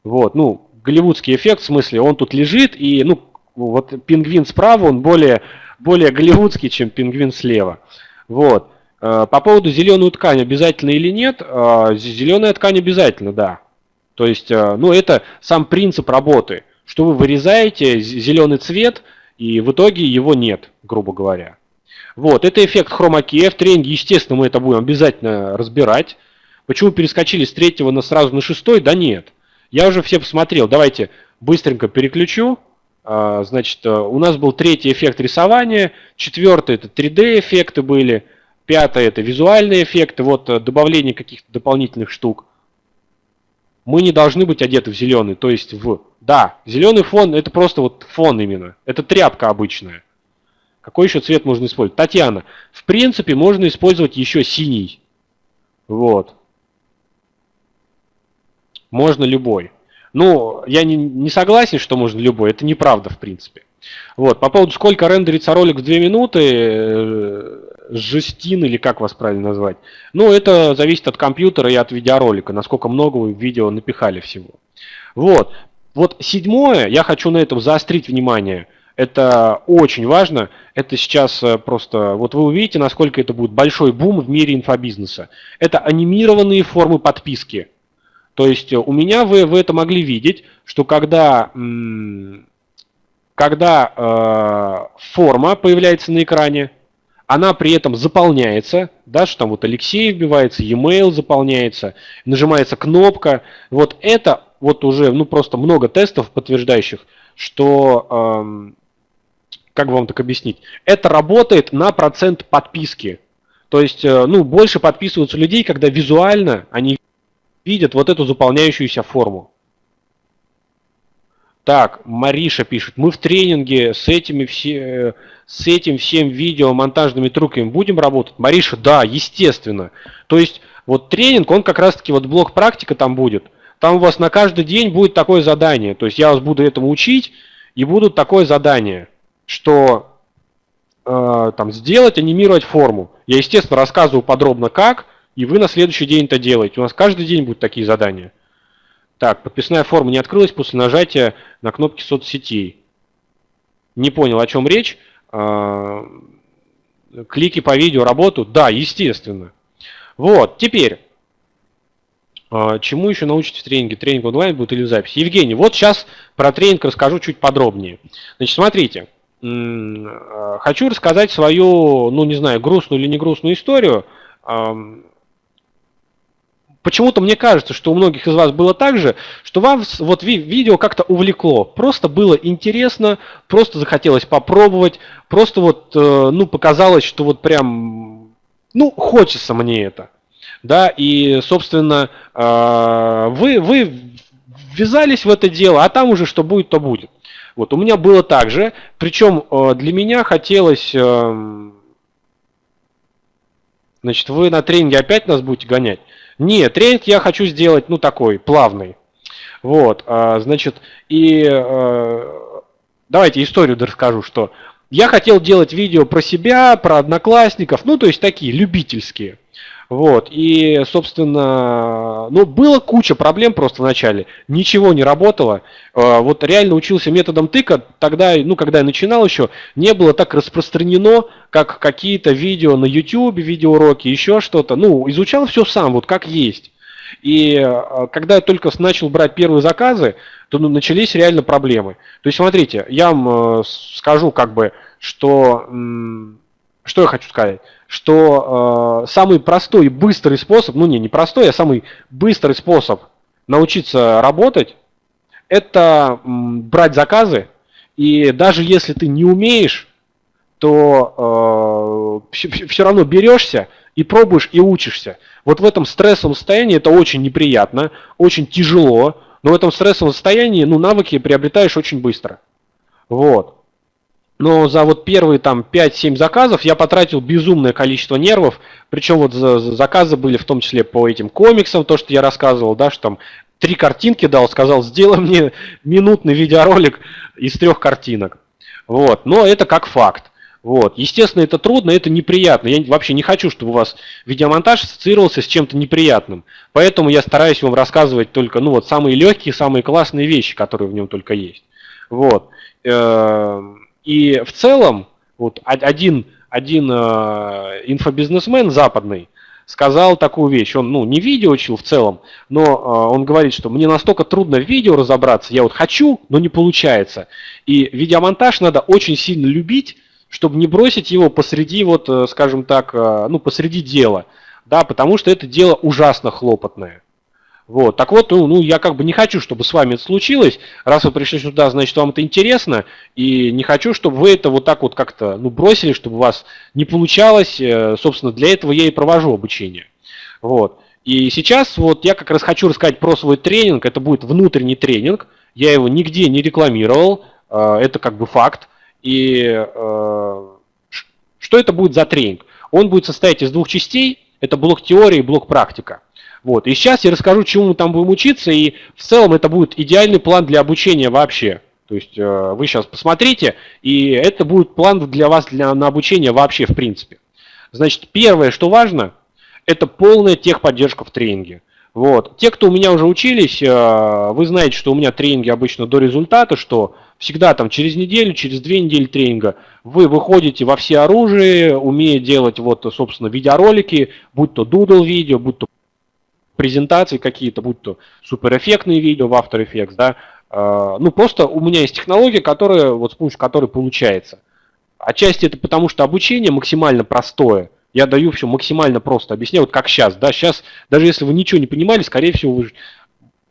Вот, ну, голливудский эффект, в смысле, он тут лежит, и, ну, вот пингвин справа, он более, более голливудский, чем пингвин слева. Вот. Э, по поводу зеленую ткань обязательно или нет, зеленая ткань обязательно, да. То есть, ну, это сам принцип работы – что вы вырезаете зеленый цвет, и в итоге его нет, грубо говоря. Вот, это эффект хромакея. В тренинге, естественно, мы это будем обязательно разбирать. Почему перескочили с третьего на сразу на шестой? Да нет. Я уже все посмотрел. Давайте быстренько переключу. А, значит, э, у нас был третий эффект рисования, четвертый это 3D эффекты были, пятый это визуальные эффекты, вот э, добавление каких-то дополнительных штук мы не должны быть одеты в зеленый, то есть в... Да, зеленый фон это просто вот фон именно, это тряпка обычная. Какой еще цвет можно использовать? Татьяна, в принципе можно использовать еще синий. Вот. Можно любой. Ну, я не, не согласен, что можно любой, это неправда в принципе. Вот, по поводу сколько рендерится ролик в 2 минуты, э, жестин или как вас правильно назвать. Ну, это зависит от компьютера и от видеоролика, насколько много вы видео напихали всего. Вот. Вот седьмое, я хочу на этом заострить внимание. Это очень важно. Это сейчас э, просто... Вот вы увидите, насколько это будет большой бум в мире инфобизнеса. Это анимированные формы подписки. То есть э, у меня вы, вы это могли видеть, что когда, когда э, форма появляется на экране, она при этом заполняется, да, что там вот Алексей вбивается, e-mail заполняется, нажимается кнопка. Вот это вот уже, ну просто много тестов подтверждающих, что, эм, как вам так объяснить, это работает на процент подписки. То есть, э, ну, больше подписываются людей, когда визуально они видят вот эту заполняющуюся форму. Так, Мариша пишет, мы в тренинге с этими все, с этим всем видео монтажными трюками будем работать? Мариша, да, естественно. То есть вот тренинг, он как раз таки вот блок практика там будет. Там у вас на каждый день будет такое задание. То есть я вас буду этому учить, и будут такое задание, что э, там сделать, анимировать форму. Я, естественно, рассказываю подробно как, и вы на следующий день это делаете. У нас каждый день будут такие задания. Так, подписная форма не открылась после нажатия на кнопки соцсетей. Не понял, о чем речь. А, клики по видео работают? Да, естественно. Вот, теперь, а, чему еще научитесь в тренинге? Тренинг онлайн будет или в записи? Евгений, вот сейчас про тренинг расскажу чуть подробнее. Значит, смотрите, а, хочу рассказать свою, ну не знаю, грустную или не грустную историю. Почему-то мне кажется, что у многих из вас было так же, что вам вот видео как-то увлекло. Просто было интересно, просто захотелось попробовать, просто вот, э, ну, показалось, что вот прям, ну, хочется мне это. Да, и, собственно, э, вы, вы ввязались в это дело, а там уже что будет, то будет. Вот, у меня было так же, причем э, для меня хотелось... Значит, вы на тренинге опять нас будете гонять? Нет, тренинг я хочу сделать, ну, такой, плавный. Вот, а, значит, и а, давайте историю расскажу, что я хотел делать видео про себя, про одноклассников, ну, то есть такие, любительские. Вот, и, собственно, ну, было куча проблем просто в начале, ничего не работало. А, вот реально учился методом тыка, тогда, ну, когда я начинал еще, не было так распространено, как какие-то видео на YouTube, видеоуроки, еще что-то. Ну, изучал все сам, вот как есть. И а, когда я только начал брать первые заказы, то ну, начались реально проблемы. То есть, смотрите, я вам э, скажу как бы, что что я хочу сказать? Что э, самый простой и быстрый способ, ну не, не простой, а самый быстрый способ научиться работать, это м, брать заказы, и даже если ты не умеешь, то э, все равно берешься и пробуешь, и учишься. Вот в этом стрессовом состоянии это очень неприятно, очень тяжело, но в этом стрессовом состоянии ну, навыки приобретаешь очень быстро. Вот. Но за вот первые там 5-7 заказов я потратил безумное количество нервов, причем вот заказы были в том числе по этим комиксам, то, что я рассказывал, да, что там три картинки дал, сказал, сделай мне минутный видеоролик из трех картинок. Вот, но это как факт. Вот. Естественно, это трудно, это неприятно. Я вообще не хочу, чтобы у вас видеомонтаж ассоциировался с чем-то неприятным. Поэтому я стараюсь вам рассказывать только ну, вот, самые легкие, самые классные вещи, которые в нем только есть. Вот. И в целом, вот один, один э, инфобизнесмен западный сказал такую вещь. Он ну, не видео учил в целом, но э, он говорит, что мне настолько трудно в видео разобраться, я вот хочу, но не получается. И видеомонтаж надо очень сильно любить, чтобы не бросить его посреди, вот, э, скажем так, ну, посреди дела, да, потому что это дело ужасно хлопотное. Вот, так вот, ну, ну, я как бы не хочу, чтобы с вами это случилось. Раз вы пришли сюда, значит, вам это интересно, и не хочу, чтобы вы это вот так вот как-то, ну, бросили, чтобы у вас не получалось. Э, собственно, для этого я и провожу обучение. Вот. И сейчас вот я как раз хочу рассказать про свой тренинг. Это будет внутренний тренинг. Я его нигде не рекламировал. Это как бы факт. И э, что это будет за тренинг? Он будет состоять из двух частей. Это блок теории и блок практика. Вот. И сейчас я расскажу, чему мы там будем учиться, и в целом это будет идеальный план для обучения вообще. То есть э, вы сейчас посмотрите, и это будет план для вас для, на обучение вообще в принципе. Значит, первое, что важно, это полная техподдержка в тренинге. Вот. Те, кто у меня уже учились, э, вы знаете, что у меня тренинги обычно до результата, что всегда там через неделю, через две недели тренинга вы выходите во все оружие, умея делать вот, собственно, видеоролики, будь то Doodle видео, будь то презентации какие-то, будь то суперэффектные видео в After Effects, да, э, ну просто у меня есть технология, которая, вот с помощью которой получается. Отчасти это потому, что обучение максимально простое, я даю все максимально просто, объясняю, вот как сейчас. Да, сейчас, даже если вы ничего не понимали, скорее всего, вы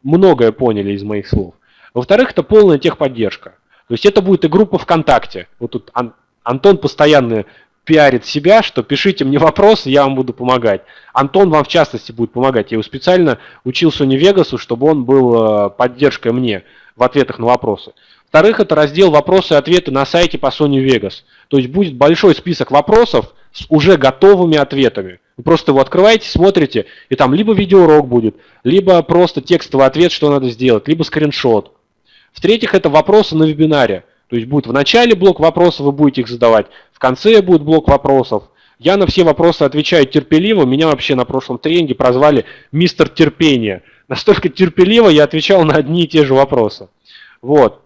многое поняли из моих слов. Во-вторых, это полная техподдержка. То есть это будет и группа ВКонтакте. Вот тут Ан Антон постоянно пиарит себя, что пишите мне вопросы, я вам буду помогать. Антон вам в частности будет помогать. Я его специально учил Sony Vegas, чтобы он был э, поддержкой мне в ответах на вопросы. Во-вторых, это раздел «Вопросы и ответы» на сайте по Sony Vegas. То есть будет большой список вопросов, с уже готовыми ответами. Вы просто его открываете, смотрите, и там либо видеоурок будет, либо просто текстовый ответ, что надо сделать, либо скриншот. В-третьих, это вопросы на вебинаре. То есть будет в начале блок вопросов, вы будете их задавать, в конце будет блок вопросов. Я на все вопросы отвечаю терпеливо. Меня вообще на прошлом тренинге прозвали мистер терпения. Настолько терпеливо я отвечал на одни и те же вопросы. Вот.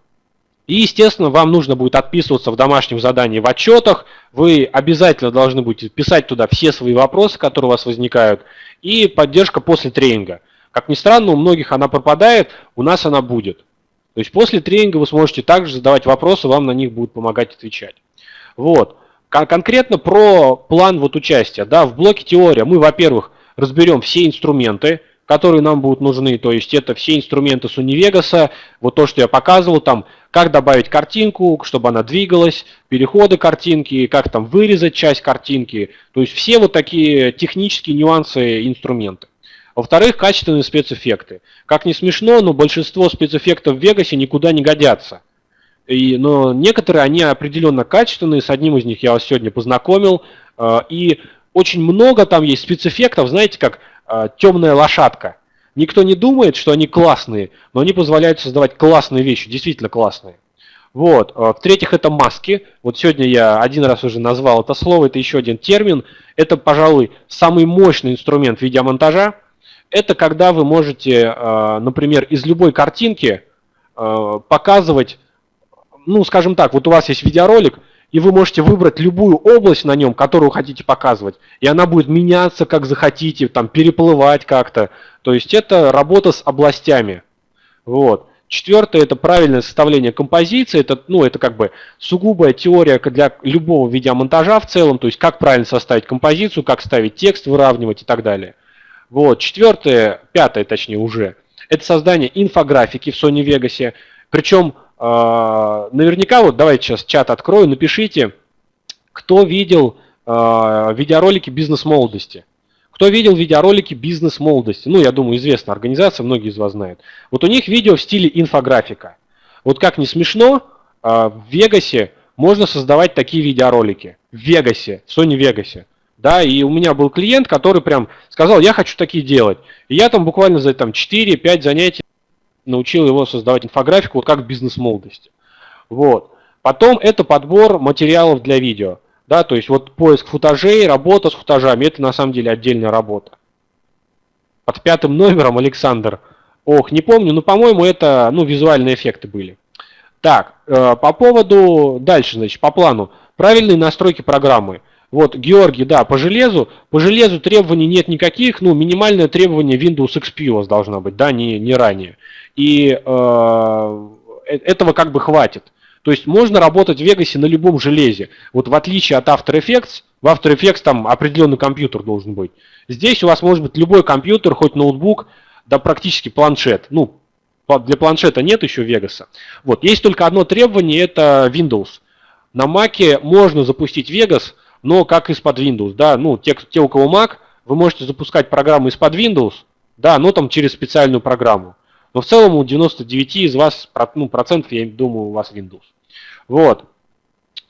И, естественно, вам нужно будет отписываться в домашнем задании в отчетах. Вы обязательно должны будете писать туда все свои вопросы, которые у вас возникают. И поддержка после тренинга. Как ни странно, у многих она пропадает, у нас она будет. То есть после тренинга вы сможете также задавать вопросы, вам на них будут помогать отвечать. Вот. Кон конкретно про план вот участия. Да, в блоке теория мы, во-первых, разберем все инструменты, которые нам будут нужны. То есть это все инструменты с Univegos, вот то, что я показывал, там, как добавить картинку, чтобы она двигалась, переходы картинки, как там вырезать часть картинки. То есть все вот такие технические нюансы инструменты. Во-вторых, качественные спецэффекты. Как не смешно, но большинство спецэффектов в Вегасе никуда не годятся. И, но некоторые, они определенно качественные, с одним из них я вас сегодня познакомил. Э, и очень много там есть спецэффектов, знаете, как а, темная лошадка. Никто не думает, что они классные, но они позволяют создавать классные вещи, действительно классные. Вот. А, в-третьих, это маски. Вот сегодня я один раз уже назвал это слово, это еще один термин. Это, пожалуй, самый мощный инструмент видеомонтажа. Это когда вы можете, а, например, из любой картинки показывать, ну, скажем так, вот у вас есть видеоролик, и вы можете выбрать любую область на нем, которую хотите показывать, и она будет меняться, как захотите, там, переплывать как-то. То есть это работа с областями. Вот. Четвертое – это правильное составление композиции. Это, ну, это как бы сугубая теория для любого видеомонтажа в целом, то есть как правильно составить композицию, как ставить текст, выравнивать и так далее. Вот. Четвертое, пятое точнее уже, это создание инфографики в Sony Vegas. Причем а, наверняка, вот давайте сейчас чат открою, напишите, кто видел а, видеоролики бизнес-молодости. Кто видел видеоролики «Бизнес молодости»? Ну, я думаю, известная организация, многие из вас знают. Вот у них видео в стиле инфографика. Вот как не смешно, а, в Вегасе можно создавать такие видеоролики. В Вегасе, в Sony Вегасе. Да, и у меня был клиент, который прям сказал, я хочу такие делать. И я там буквально за там, 4-5 занятий научил его создавать инфографику, вот как бизнес молодости. Вот. Потом это подбор материалов для видео. Да, то есть вот поиск футажей, работа с футажами, это на самом деле отдельная работа. Под пятым номером Александр. Ох, не помню, но по-моему это ну, визуальные эффекты были. Так, э, по поводу, дальше, значит, по плану. Правильные настройки программы. Вот, Георгий, да, по железу. По железу требований нет никаких, ну, минимальное требование Windows XP у вас должна быть, да, не, не ранее. И э, э этого как бы хватит. То есть можно работать в Vegas на любом железе. Вот в отличие от After Effects, в After Effects там определенный компьютер должен быть. Здесь у вас может быть любой компьютер, хоть ноутбук, да практически планшет. Ну, для планшета нет еще Vegas. Вот, есть только одно требование, это Windows. На Mac можно запустить Vegas, но как из-под Windows, да, ну, те, те, у кого Mac, вы можете запускать программу из-под Windows, да, но там через специальную программу. Но в целом у 99 из вас, ну, процентов, я думаю, у вас Windows. Вот.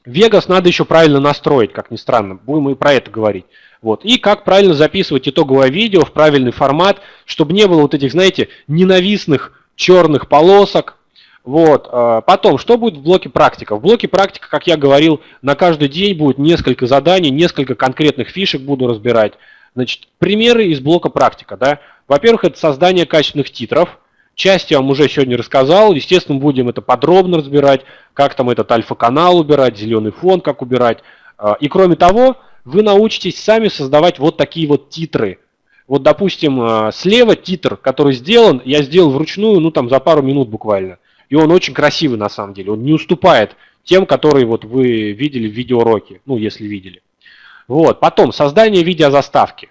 Vegas надо еще правильно настроить, как ни странно. Будем и про это говорить. Вот. И как правильно записывать итоговое видео в правильный формат, чтобы не было вот этих, знаете, ненавистных черных полосок. Вот. А, потом, что будет в блоке практика? В блоке практика, как я говорил, на каждый день будет несколько заданий, несколько конкретных фишек буду разбирать. Значит, примеры из блока практика. Да? Во-первых, это создание качественных титров. Часть я вам уже сегодня рассказал. Естественно, будем это подробно разбирать, как там этот альфа-канал убирать, зеленый фон как убирать. А, и кроме того, вы научитесь сами создавать вот такие вот титры вот, допустим, э, слева титр, который сделан, я сделал вручную, ну, там, за пару минут буквально. И он очень красивый, на самом деле. Он не уступает тем, которые вот вы видели в видеоуроке, ну, если видели. Вот. Потом, создание видеозаставки.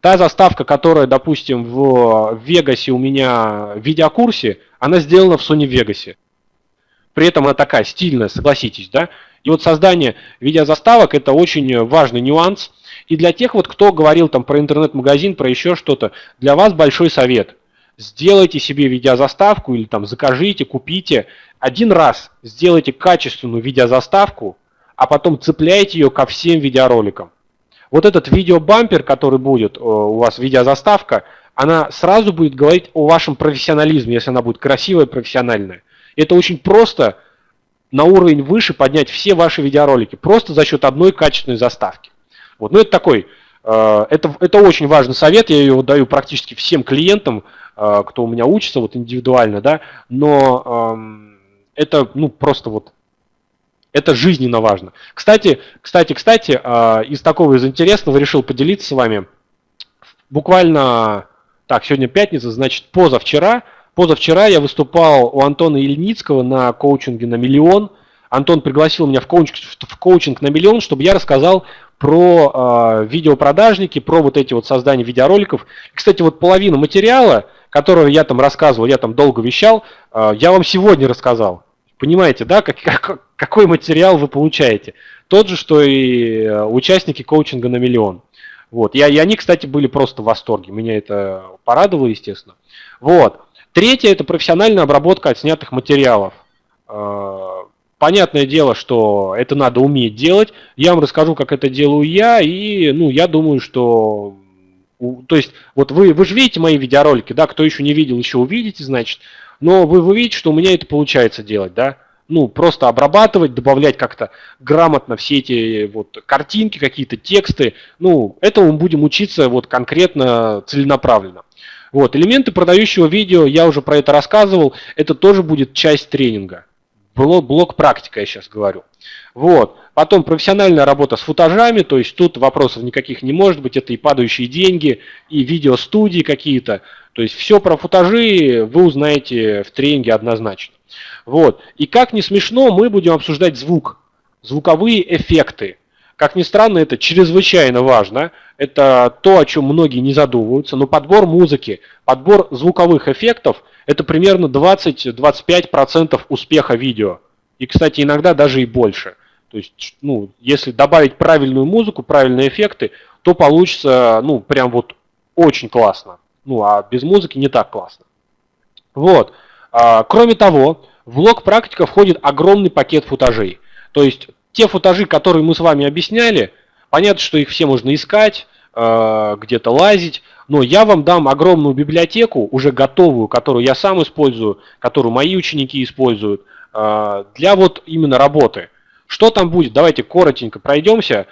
Та заставка, которая, допустим, в Вегасе у меня в видеокурсе, она сделана в Sony Vegas. При этом она такая стильная, согласитесь, да? И вот создание видеозаставок – это очень важный нюанс – и для тех, вот, кто говорил там про интернет-магазин, про еще что-то, для вас большой совет. Сделайте себе видеозаставку или там закажите, купите. Один раз сделайте качественную видеозаставку, а потом цепляйте ее ко всем видеороликам. Вот этот видеобампер, который будет э, у вас видеозаставка, она сразу будет говорить о вашем профессионализме, если она будет красивая, профессиональная. Это очень просто на уровень выше поднять все ваши видеоролики, просто за счет одной качественной заставки. Вот. Ну, это такой, это, это очень важный совет, я его даю практически всем клиентам, э, кто у меня учится вот индивидуально, да, но эм, это, ну, просто вот, это жизненно важно. Кстати, кстати, кстати, э, из такого, из интересного решил поделиться с вами. Буквально, так, сегодня пятница, значит, позавчера, позавчера я выступал у Антона Ильницкого на коучинге на миллион. Антон пригласил меня в коучинг, в коучинг на миллион, чтобы я рассказал про э, видеопродажники, про вот эти вот создания видеороликов. Кстати, вот половину материала, которого я там рассказывал, я там долго вещал, э, я вам сегодня рассказал. Понимаете, да, как, как, какой материал вы получаете? Тот же, что и э, участники коучинга на миллион. Вот. И, и они, кстати, были просто в восторге. Меня это порадовало, естественно. Вот. Третье – это профессиональная обработка отснятых материалов. Понятное дело, что это надо уметь делать. Я вам расскажу, как это делаю я, и ну, я думаю, что... То есть, вот вы, вы же видите мои видеоролики, да, кто еще не видел, еще увидите, значит. Но вы, вы видите, что у меня это получается делать, да. Ну, просто обрабатывать, добавлять как-то грамотно все эти вот картинки, какие-то тексты. Ну, этому мы будем учиться вот конкретно, целенаправленно. Вот, элементы продающего видео, я уже про это рассказывал, это тоже будет часть тренинга блок, блок практика, я сейчас говорю. Вот. Потом профессиональная работа с футажами, то есть тут вопросов никаких не может быть, это и падающие деньги, и видеостудии какие-то. То есть все про футажи вы узнаете в тренинге однозначно. Вот. И как не смешно, мы будем обсуждать звук, звуковые эффекты. Как ни странно, это чрезвычайно важно. Это то, о чем многие не задумываются. Но подбор музыки, подбор звуковых эффектов – это примерно 20-25% успеха видео. И, кстати, иногда даже и больше. То есть, ну, если добавить правильную музыку, правильные эффекты, то получится, ну, прям вот очень классно. Ну, а без музыки не так классно. Вот. А, кроме того, в блок практика входит огромный пакет футажей. То есть те футажи, которые мы с вами объясняли, понятно, что их все можно искать, а, где-то лазить, но я вам дам огромную библиотеку, уже готовую, которую я сам использую, которую мои ученики используют, а, для вот именно работы. Что там будет? Давайте коротенько пройдемся.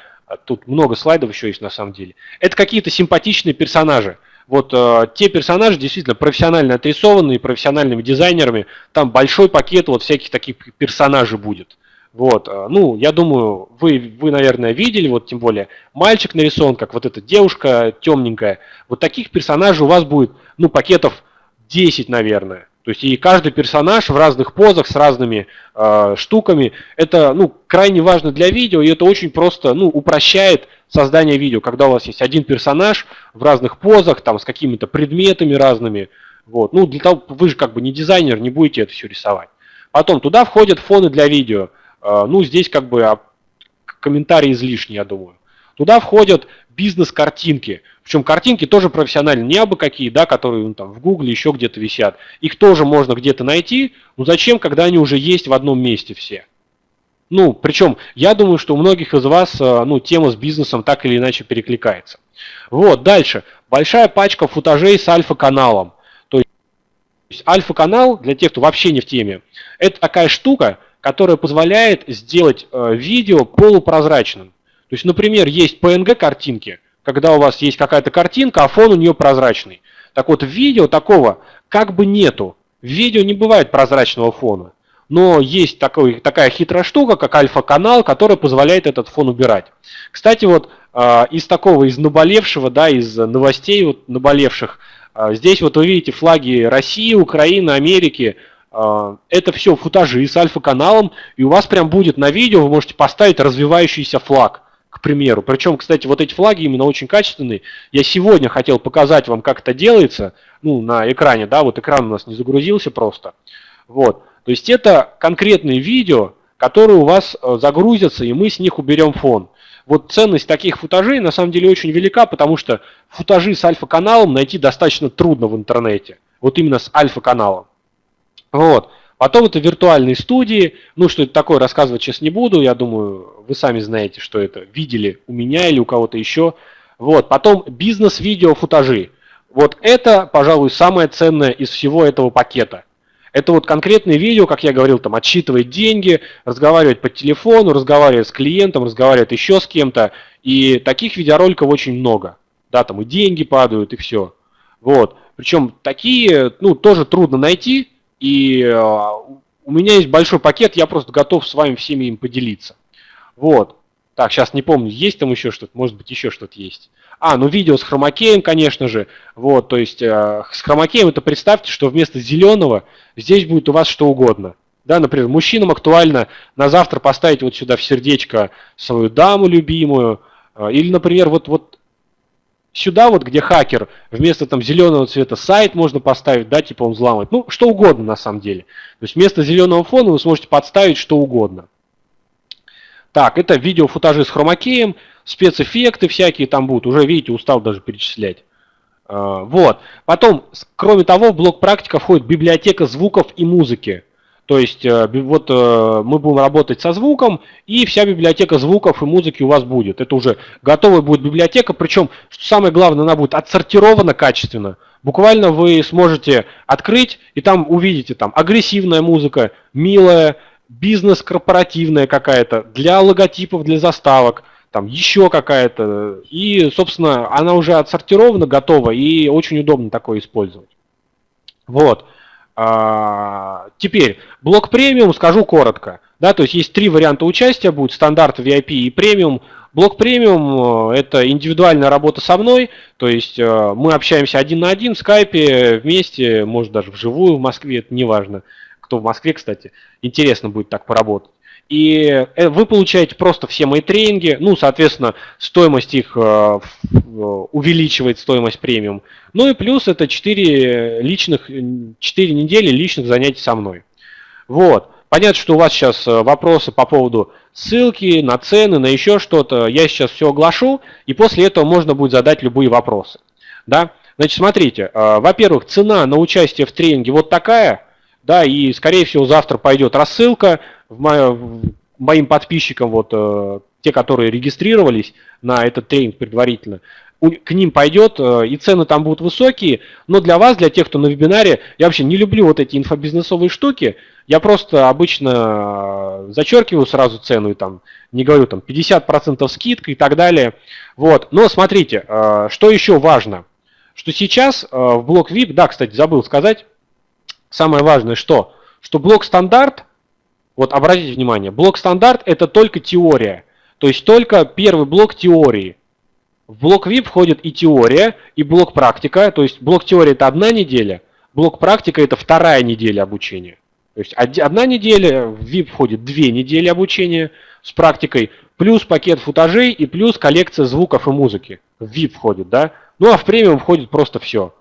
Тут много слайдов еще есть на самом деле. Это какие-то симпатичные персонажи вот э, те персонажи действительно профессионально отрисованные, профессиональными дизайнерами, там большой пакет вот всяких таких персонажей будет. Вот, э, ну, я думаю, вы, вы, наверное, видели, вот тем более мальчик нарисован, как вот эта девушка темненькая. Вот таких персонажей у вас будет, ну, пакетов 10, наверное. То есть и каждый персонаж в разных позах с разными э, штуками. Это ну, крайне важно для видео, и это очень просто ну, упрощает создание видео, когда у вас есть один персонаж в разных позах, там, с какими-то предметами разными. Вот. Ну, для того, вы же как бы не дизайнер, не будете это все рисовать. Потом туда входят фоны для видео. Э, ну, здесь как бы а, комментарии излишни, я думаю. Туда входят бизнес-картинки. Причем картинки тоже профессиональные, не абы какие, да, которые ну, там в Гугле еще где-то висят. Их тоже можно где-то найти, но зачем, когда они уже есть в одном месте все? Ну, причем, я думаю, что у многих из вас, э, ну, тема с бизнесом так или иначе перекликается. Вот, дальше. Большая пачка футажей с альфа-каналом. То есть альфа-канал, для тех, кто вообще не в теме, это такая штука, которая позволяет сделать э, видео полупрозрачным. То есть, например, есть PNG-картинки, когда у вас есть какая-то картинка, а фон у нее прозрачный. Так вот, видео такого как бы нету. В видео не бывает прозрачного фона. Но есть такой, такая хитрая штука, как альфа-канал, которая позволяет этот фон убирать. Кстати, вот э, из такого, из наболевшего, да, из новостей вот, наболевших, э, здесь вот вы видите флаги России, Украины, Америки. Э, это все футажи с альфа-каналом, и у вас прям будет на видео, вы можете поставить развивающийся флаг к примеру. Причем, кстати, вот эти флаги именно очень качественные. Я сегодня хотел показать вам, как это делается, ну, на экране, да, вот экран у нас не загрузился просто. Вот. То есть это конкретные видео, которые у вас э, загрузятся, и мы с них уберем фон. Вот ценность таких футажей на самом деле очень велика, потому что футажи с альфа-каналом найти достаточно трудно в интернете. Вот именно с альфа-каналом. Вот. Потом это виртуальные студии. Ну, что это такое, рассказывать сейчас не буду. Я думаю, вы сами знаете, что это. Видели у меня или у кого-то еще. Вот. Потом бизнес-видео футажи. Вот это, пожалуй, самое ценное из всего этого пакета. Это вот конкретные видео, как я говорил, там отсчитывать деньги, разговаривать по телефону, разговаривать с клиентом, разговаривать еще с кем-то. И таких видеороликов очень много. Да, там и деньги падают, и все. Вот. Причем такие, ну, тоже трудно найти, и э, у меня есть большой пакет, я просто готов с вами всеми им поделиться. Вот. Так, сейчас не помню, есть там еще что-то, может быть, еще что-то есть. А, ну видео с хромакеем, конечно же. Вот, то есть э, с хромакеем это представьте, что вместо зеленого здесь будет у вас что угодно. Да, например, мужчинам актуально на завтра поставить вот сюда в сердечко свою даму любимую. Э, или, например, вот, вот сюда вот, где хакер, вместо там зеленого цвета сайт можно поставить, да, типа он взламывает. Ну, что угодно на самом деле. То есть вместо зеленого фона вы сможете подставить что угодно. Так, это видео футажи с хромакеем, спецэффекты всякие там будут. Уже, видите, устал даже перечислять. А, вот. Потом, кроме того, в блок практика входит библиотека звуков и музыки. То есть э, вот э, мы будем работать со звуком, и вся библиотека звуков и музыки у вас будет. Это уже готовая будет библиотека, причем, что самое главное, она будет отсортирована качественно. Буквально вы сможете открыть, и там увидите там агрессивная музыка, милая, бизнес-корпоративная какая-то, для логотипов, для заставок, там еще какая-то. И, собственно, она уже отсортирована, готова, и очень удобно такое использовать. Вот. А, теперь, блок премиум скажу коротко. Да, то есть есть три варианта участия, будет стандарт, VIP и премиум. Блок премиум э, – это индивидуальная работа со мной, то есть э, мы общаемся один на один в скайпе, вместе, может даже вживую в Москве, это не важно, кто в Москве, кстати, интересно будет так поработать. И э, вы получаете просто все мои тренинги, ну, соответственно, стоимость их э, увеличивает стоимость премиум. Ну и плюс это 4 личных, 4 недели личных занятий со мной. Вот. Понятно, что у вас сейчас э, вопросы по поводу ссылки на цены, на еще что-то. Я сейчас все оглашу, и после этого можно будет задать любые вопросы. Да? Значит, смотрите, э, во-первых, цена на участие в тренинге вот такая, да, и, скорее всего, завтра пойдет рассылка моим подписчикам, вот, э, те, которые регистрировались на этот тренинг предварительно, к ним пойдет, э, и цены там будут высокие, но для вас, для тех, кто на вебинаре, я вообще не люблю вот эти инфобизнесовые штуки, я просто обычно зачеркиваю сразу цену и там не говорю там 50% скидка и так далее. Вот. Но смотрите, э, что еще важно, что сейчас э, в блок VIP, да, кстати, забыл сказать, самое важное, что, что блок стандарт, вот обратите внимание, блок стандарт это только теория, то есть только первый блок теории. В блок VIP входит и теория, и блок практика. То есть блок теории это одна неделя, блок практика это вторая неделя обучения. То есть одна неделя, в VIP входит две недели обучения с практикой, плюс пакет футажей и плюс коллекция звуков и музыки. В VIP входит, да? Ну а в премиум входит просто все.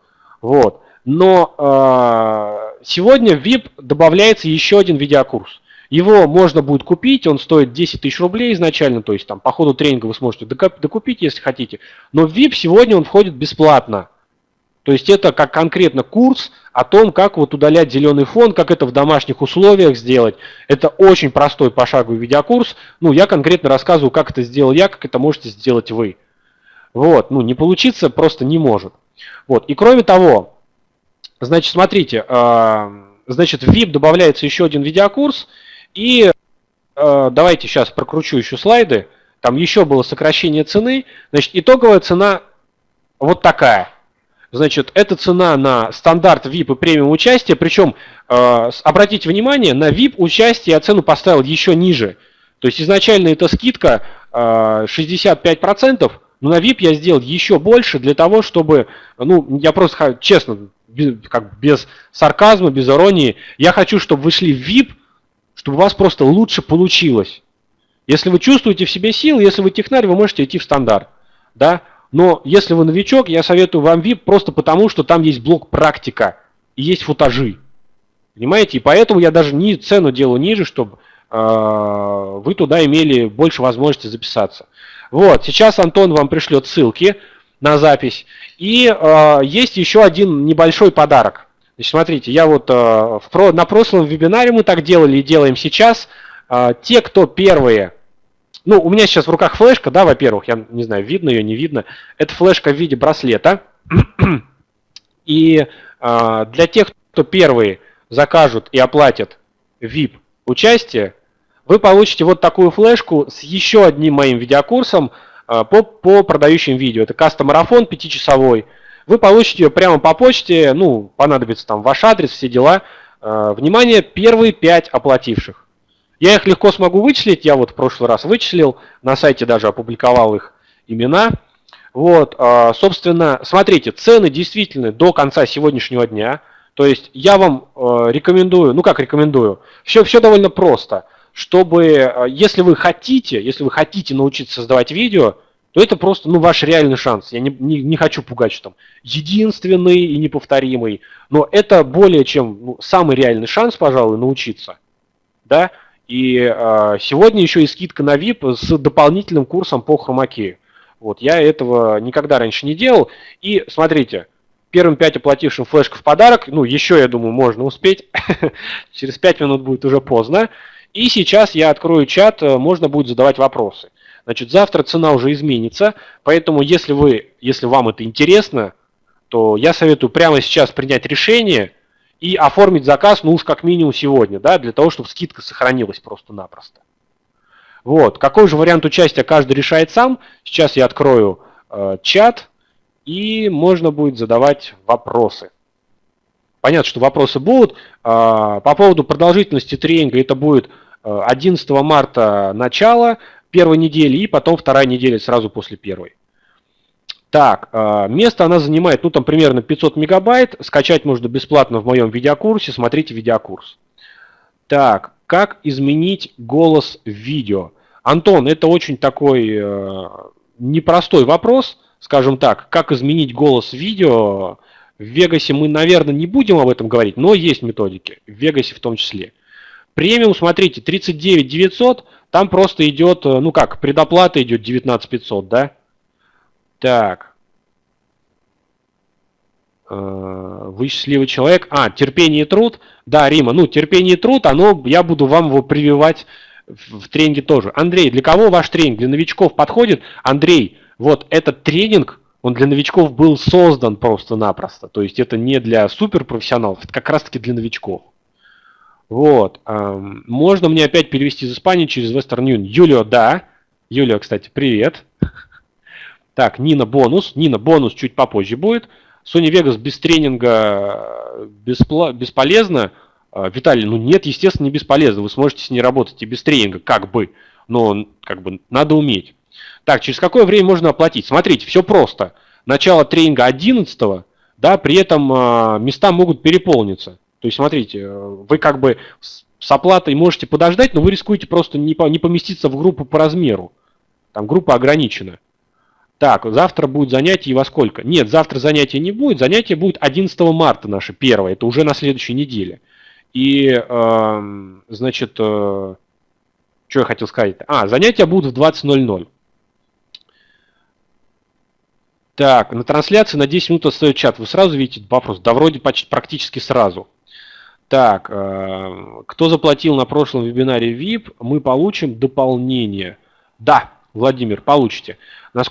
Вот. Но э, сегодня в VIP добавляется еще один видеокурс. Его можно будет купить, он стоит 10 тысяч рублей изначально, то есть там по ходу тренинга вы сможете докупить, если хотите. Но в VIP сегодня он входит бесплатно. То есть это как конкретно курс о том, как вот удалять зеленый фон, как это в домашних условиях сделать. Это очень простой пошаговый видеокурс. Ну, я конкретно рассказываю, как это сделал я, как это можете сделать вы. Вот, ну, не получиться просто не может. Вот, и кроме того, значит, смотрите, э, значит, в VIP добавляется еще один видеокурс, и э, давайте сейчас прокручу еще слайды. Там еще было сокращение цены. Значит, итоговая цена вот такая. Значит, это цена на стандарт VIP и премиум участие. Причем, э, обратите внимание, на VIP участие я цену поставил еще ниже. То есть изначально эта скидка э, 65%, но на VIP я сделал еще больше для того, чтобы, ну, я просто, честно, без, как без сарказма, без иронии, я хочу, чтобы вы шли в VIP – чтобы у вас просто лучше получилось. Если вы чувствуете в себе силы, если вы технарь, вы можете идти в стандарт. Да? Но если вы новичок, я советую вам VIP просто потому, что там есть блок практика и есть футажи. Понимаете? И поэтому я даже не цену делаю ниже, чтобы э, вы туда имели больше возможности записаться. Вот, сейчас Антон вам пришлет ссылки на запись. И э, есть еще один небольшой подарок. Значит, смотрите, я вот а, на прошлом вебинаре мы так делали и делаем сейчас. А, те, кто первые ну, у меня сейчас в руках флешка, да, во-первых, я не знаю, видно ее, не видно. Это флешка в виде браслета. И э, для тех, кто первые закажут и оплатят VIP участие, вы получите вот такую флешку с еще одним моим видеокурсом э, по, по продающим видео. Это кастомарафон 5-часовой, вы получите ее прямо по почте, ну, понадобится там ваш адрес, все дела. Э, внимание, первые пять оплативших. Я их легко смогу вычислить, я вот в прошлый раз вычислил, на сайте даже опубликовал их имена. Вот, э, собственно, смотрите, цены действительно до конца сегодняшнего дня. То есть я вам э, рекомендую, ну как рекомендую, все, все довольно просто. Чтобы, если вы хотите, если вы хотите научиться создавать видео, то это просто ну, ваш реальный шанс. Я не, не, не хочу пугать, что там единственный и неповторимый, но это более чем ну, самый реальный шанс, пожалуй, научиться. Да? И э, сегодня еще и скидка на VIP с дополнительным курсом по хромаке. Вот, я этого никогда раньше не делал. И смотрите, первым 5 оплатившим флешку в подарок, ну, еще, я думаю, можно успеть. Через 5 минут будет уже поздно. И сейчас я открою чат, э, можно будет задавать вопросы. Значит, завтра цена уже изменится, поэтому если, вы, если вам это интересно, то я советую прямо сейчас принять решение и оформить заказ, ну уж как минимум сегодня, да, для того, чтобы скидка сохранилась просто-напросто. Вот, какой же вариант участия каждый решает сам. Сейчас я открою э, чат, и можно будет задавать вопросы. Понятно, что вопросы будут. Э, по поводу продолжительности тренинга это будет 11 э, марта начало, первой недели, и потом вторая неделя сразу после первой. Так, а, место она занимает, ну там примерно 500 мегабайт, скачать можно бесплатно в моем видеокурсе, смотрите видеокурс. Так, как изменить голос в видео? Антон, это очень такой э, непростой вопрос, скажем так, как изменить голос в видео. В Вегасе мы, наверное, не будем об этом говорить, но есть методики, в Вегасе в том числе. Премиум, смотрите, 39 900, там просто идет, э, ну как, предоплата идет 19 500, да? Так. Вы счастливый человек. А, терпение и труд. Да, Рима, ну, терпение и труд, оно, я буду вам его прививать в тренинге тоже. Андрей, для кого ваш тренинг? Для новичков подходит? Андрей, вот этот тренинг, он для новичков был создан просто-напросто. То есть это не для суперпрофессионалов, это как раз-таки для новичков. Вот. Можно мне опять перевести из Испании через Western Union? Юлио, да. Юлио, кстати, привет. Так, Нина бонус. Нина бонус чуть попозже будет. Sony Vegas без тренинга беспла- бесполезно. А, Виталий, ну нет, естественно, не бесполезно. Вы сможете с ней работать и без тренинга, как бы. Но как бы надо уметь. Так, через какое время можно оплатить? Смотрите, все просто. Начало тренинга 11 да, при этом э, места могут переполниться. То есть, смотрите, вы как бы с оплатой можете подождать, но вы рискуете просто не поместиться в группу по размеру. Там группа ограничена. Так, завтра будет занятие и во сколько? Нет, завтра занятия не будет. Занятие будет 11 марта наше первое. Это уже на следующей неделе. И, э, значит, э, что я хотел сказать? А, занятия будут в 20.00. Так, на трансляции на 10 минут остается чат. Вы сразу видите вопрос? Да вроде почти, практически сразу. Так, э, кто заплатил на прошлом вебинаре VIP, мы получим дополнение. Да, Владимир, получите.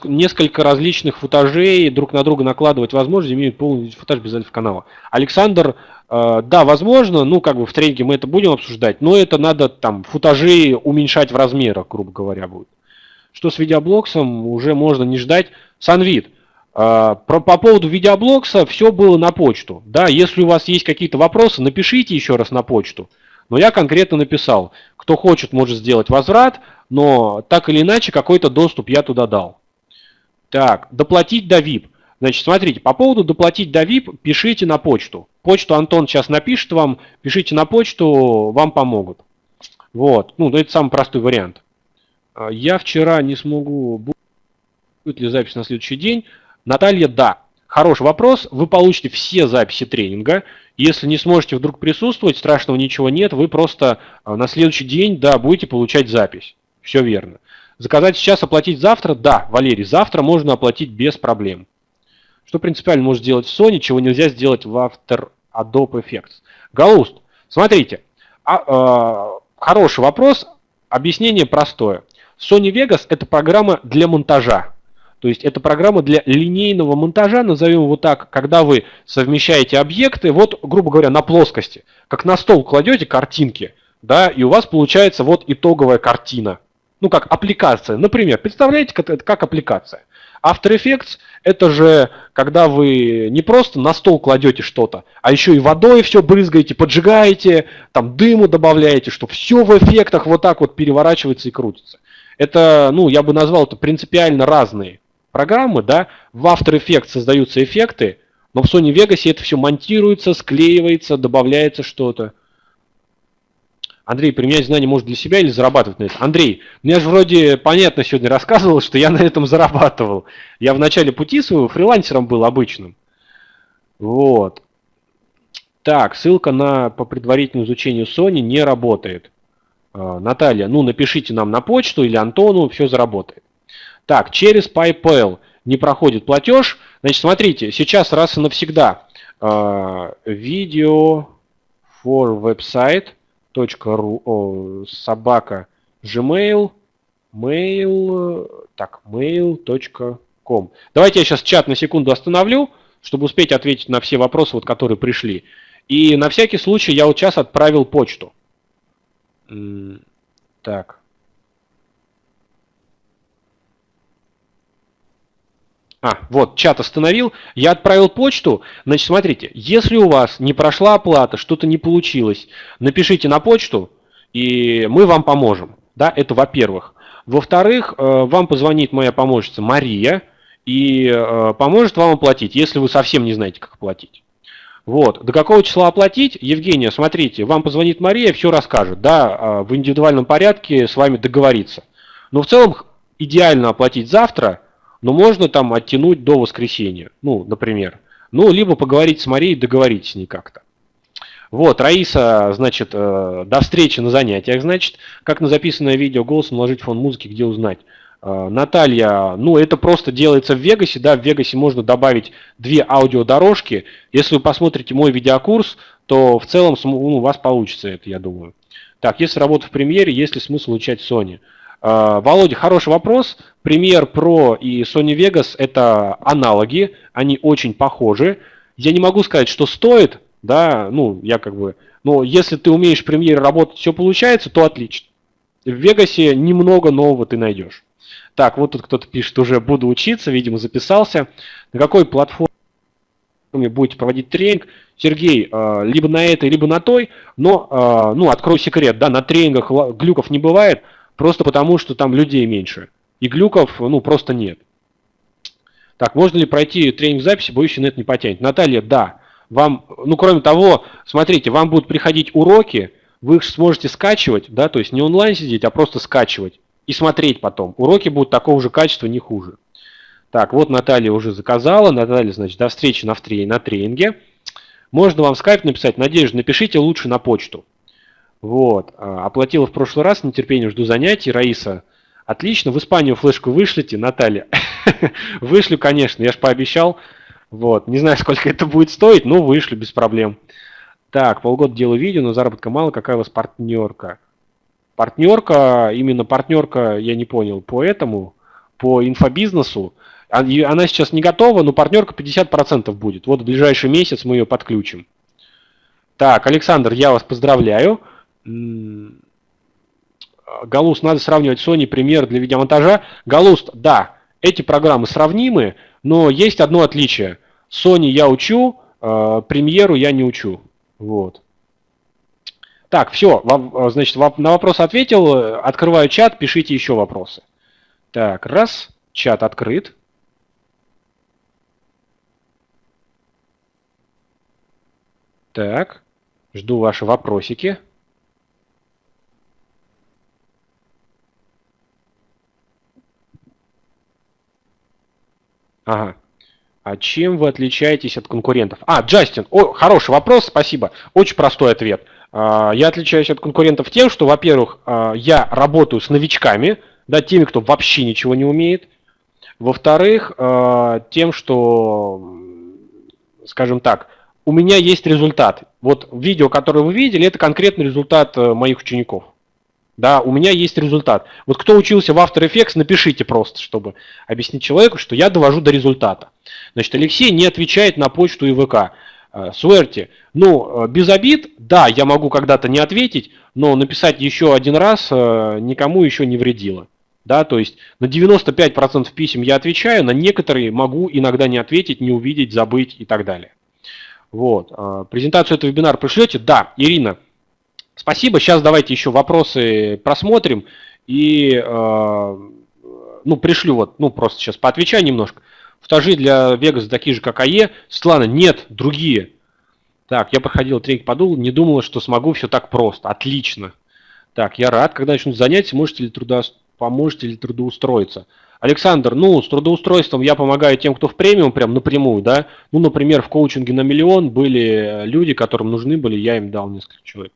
Несколько различных футажей друг на друга накладывать возможно, имеют полный футаж без альфа-канала. Александр, э, да, возможно, ну, как бы в тренинге мы это будем обсуждать, но это надо там футажи уменьшать в размерах, грубо говоря, будет. Что с видеоблоксом, уже можно не ждать. Санвид, про, по поводу видеоблокса все было на почту. Да, если у вас есть какие-то вопросы, напишите еще раз на почту. Но я конкретно написал, кто хочет, может сделать возврат, но так или иначе какой-то доступ я туда дал. Так, доплатить до VIP. Значит, смотрите, по поводу доплатить до VIP пишите на почту. Почту Антон сейчас напишет вам, пишите на почту, вам помогут. Вот, ну, это самый простой вариант. А, я вчера не смогу, будет ли запись на следующий день. Наталья, да. Хороший вопрос. Вы получите все записи тренинга. Если не сможете вдруг присутствовать, страшного ничего нет. Вы просто а, на следующий день, да, будете получать запись. Все верно. Заказать сейчас, оплатить завтра? Да, Валерий, завтра можно оплатить без проблем. Что принципиально может сделать Sony, чего нельзя сделать в After Adobe Effects? Галуст, смотрите, а, а, хороший вопрос, объяснение простое. Sony Vegas это программа для монтажа. То есть это программа для линейного монтажа, назовем его так, когда вы совмещаете объекты, вот, грубо говоря, на плоскости. Как на стол кладете картинки, да, и у вас получается вот итоговая картина ну как аппликация. Например, представляете, как, как аппликация. After Effects это же когда вы не просто на стол кладете что-то, а еще и водой все брызгаете, поджигаете, там дыму добавляете, что все в эффектах вот так вот переворачивается и крутится. Это, ну, я бы назвал это принципиально разные программы, да. В After Effects создаются эффекты, но в Sony Vegas это все монтируется, склеивается, добавляется что-то. Андрей, применять знания может для себя или зарабатывать на этом? Андрей, ну я же вроде понятно сегодня рассказывал, что я на этом зарабатывал. Я в начале пути своего фрилансером был обычным. Вот. Так, ссылка на по предварительному изучению Sony не работает. А, Наталья, ну напишите нам на почту или Антону, все заработает. Так, через PayPal не проходит платеж. Значит, смотрите, сейчас раз и навсегда видео for website ру, собака gmail, mail, так, mail.com. Давайте я сейчас чат на секунду остановлю, чтобы успеть ответить на все вопросы, вот, которые пришли. И на всякий случай я вот сейчас отправил почту. Так. А, вот, чат остановил. Я отправил почту. Значит, смотрите, если у вас не прошла оплата, что-то не получилось, напишите на почту, и мы вам поможем. Да, это во-первых. Во-вторых, э, вам позвонит моя помощница Мария и э, поможет вам оплатить, если вы совсем не знаете, как оплатить. Вот. До какого числа оплатить? Евгения, смотрите, вам позвонит Мария, все расскажет. Да, э, в индивидуальном порядке с вами договориться. Но в целом идеально оплатить завтра – но можно там оттянуть до воскресенья, ну, например. Ну, либо поговорить с Марией, договорить с ней как-то. Вот, Раиса, значит, э, до встречи на занятиях, значит, как на записанное видео голосом наложить фон музыки, где узнать. А, Наталья, ну это просто делается в Вегасе, да, в Вегасе можно добавить две аудиодорожки. Если вы посмотрите мой видеокурс, то в целом ну, у вас получится это, я думаю. Так, если работать в премьере, есть ли смысл учать Sony? А, Володя, хороший вопрос. Premiere Pro и Sony Vegas это аналоги, они очень похожи. Я не могу сказать, что стоит, да, ну, я как бы, но если ты умеешь в Premiere работать, все получается, то отлично. В Вегасе немного нового ты найдешь. Так, вот тут кто-то пишет, уже буду учиться, видимо, записался. На какой платформе будете проводить тренинг? Сергей, а, либо на этой, либо на той, но, а, ну, открою секрет, да, на тренингах глюков не бывает, просто потому, что там людей меньше. И глюков, ну, просто нет. Так, можно ли пройти тренинг записи, боюсь, нет не потянет? Наталья, да. Вам, ну, кроме того, смотрите, вам будут приходить уроки, вы их сможете скачивать, да, то есть не онлайн сидеть, а просто скачивать и смотреть потом. Уроки будут такого же качества, не хуже. Так, вот Наталья уже заказала. Наталья, значит, до встречи на, втре, на тренинге. Можно вам скайп написать. Надежда, напишите лучше на почту. Вот. А, оплатила в прошлый раз, нетерпением жду занятий. Раиса, отлично. В Испанию флешку вышлите, Наталья. Вышлю, конечно, я же пообещал. Вот. Не знаю, сколько это будет стоить, но вышлю без проблем. Так, полгода делаю видео, но заработка мало. Какая у вас партнерка? Партнерка, именно партнерка, я не понял, по этому, по инфобизнесу, а, она сейчас не готова, но партнерка 50% будет. Вот в ближайший месяц мы ее подключим. Так, Александр, я вас поздравляю. Галуст, надо сравнивать Sony Premiere для видеомонтажа. Галуст, да, эти программы сравнимы, но есть одно отличие. Sony я учу, Premiere я не учу. Вот. Так, все, э, значит, на вопрос ответил, открываю чат, пишите еще вопросы. Так, раз, чат открыт. Так, жду ваши вопросики. Ага. А чем вы отличаетесь от конкурентов? А, Джастин, о, хороший вопрос, спасибо. Очень простой ответ. А, я отличаюсь от конкурентов тем, что, во-первых, а, я работаю с новичками, да, теми, кто вообще ничего не умеет. Во-вторых, а, тем, что, скажем так, у меня есть результат. Вот видео, которое вы видели, это конкретный результат э, моих учеников. Да, у меня есть результат. Вот кто учился в After Effects, напишите просто, чтобы объяснить человеку, что я довожу до результата. Значит, Алексей не отвечает на почту ИВК. Э, Суэрти, ну, э, без обид, да, я могу когда-то не ответить, но написать еще один раз э, никому еще не вредило. Да, то есть на 95% писем я отвечаю, на некоторые могу иногда не ответить, не увидеть, забыть и так далее. Вот. Презентацию этого вебинара пришлете? Да, Ирина, спасибо. Сейчас давайте еще вопросы просмотрим и ну, пришлю вот, ну, просто сейчас поотвечаю немножко. Стажи для Вегаса такие же, как АЕ. Светлана, нет, другие. Так, я проходил тренинг подул, не думала, что смогу все так просто. Отлично. Так, я рад, когда начнут занятия, можете ли трудо... поможете ли трудоустроиться. Александр, ну, с трудоустройством я помогаю тем, кто в премиум, прям напрямую, да. Ну, например, в коучинге на миллион были люди, которым нужны были, я им дал несколько человек.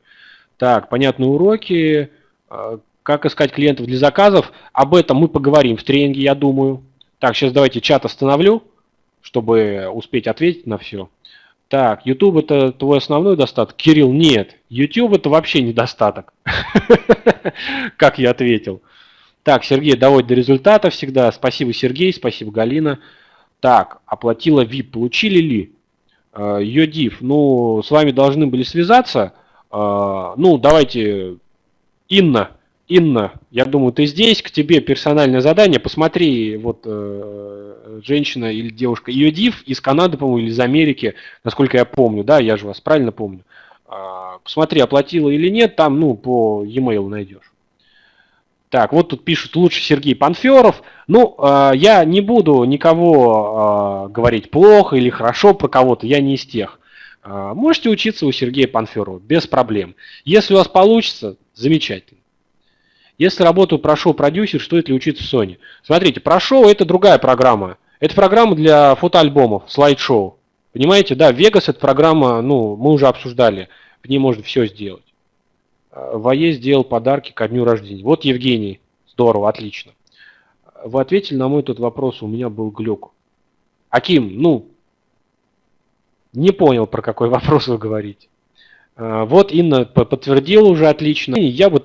Так, понятные уроки, а, как искать клиентов для заказов, об этом мы поговорим в тренинге, я думаю. Так, сейчас давайте чат остановлю, чтобы успеть ответить на все. Так, YouTube это твой основной достаток? Кирилл, нет. YouTube это вообще недостаток. Как я ответил. Так, Сергей доводит до результата всегда. Спасибо, Сергей, спасибо, Галина. Так, оплатила VIP. Получили ли? Йодив, э, ну, с вами должны были связаться. Э, ну, давайте, Инна, Инна, я думаю, ты здесь, к тебе персональное задание. Посмотри, вот э, женщина или девушка, ее див из Канады, по-моему, или из Америки, насколько я помню, да, я же вас правильно помню. Э, посмотри, оплатила или нет, там, ну, по e-mail найдешь. Так, вот тут пишут лучше Сергей Панферов. Ну, э, я не буду никого э, говорить плохо или хорошо про кого-то, я не из тех. Э, можете учиться у Сергея Панферова без проблем. Если у вас получится, замечательно. Если работу прошел продюсер, стоит ли учиться в Sony? Смотрите, прошел это другая программа. Это программа для фотоальбомов, слайд-шоу. Понимаете, да, Vegas это программа, ну, мы уже обсуждали, в ней можно все сделать. А, Вае сделал подарки ко дню рождения. Вот Евгений, здорово, отлично. вы ответили на мой тот вопрос, у меня был глюк. Аким, ну, не понял, про какой вопрос вы говорите. А, вот Инна подтвердила уже отлично. Я бы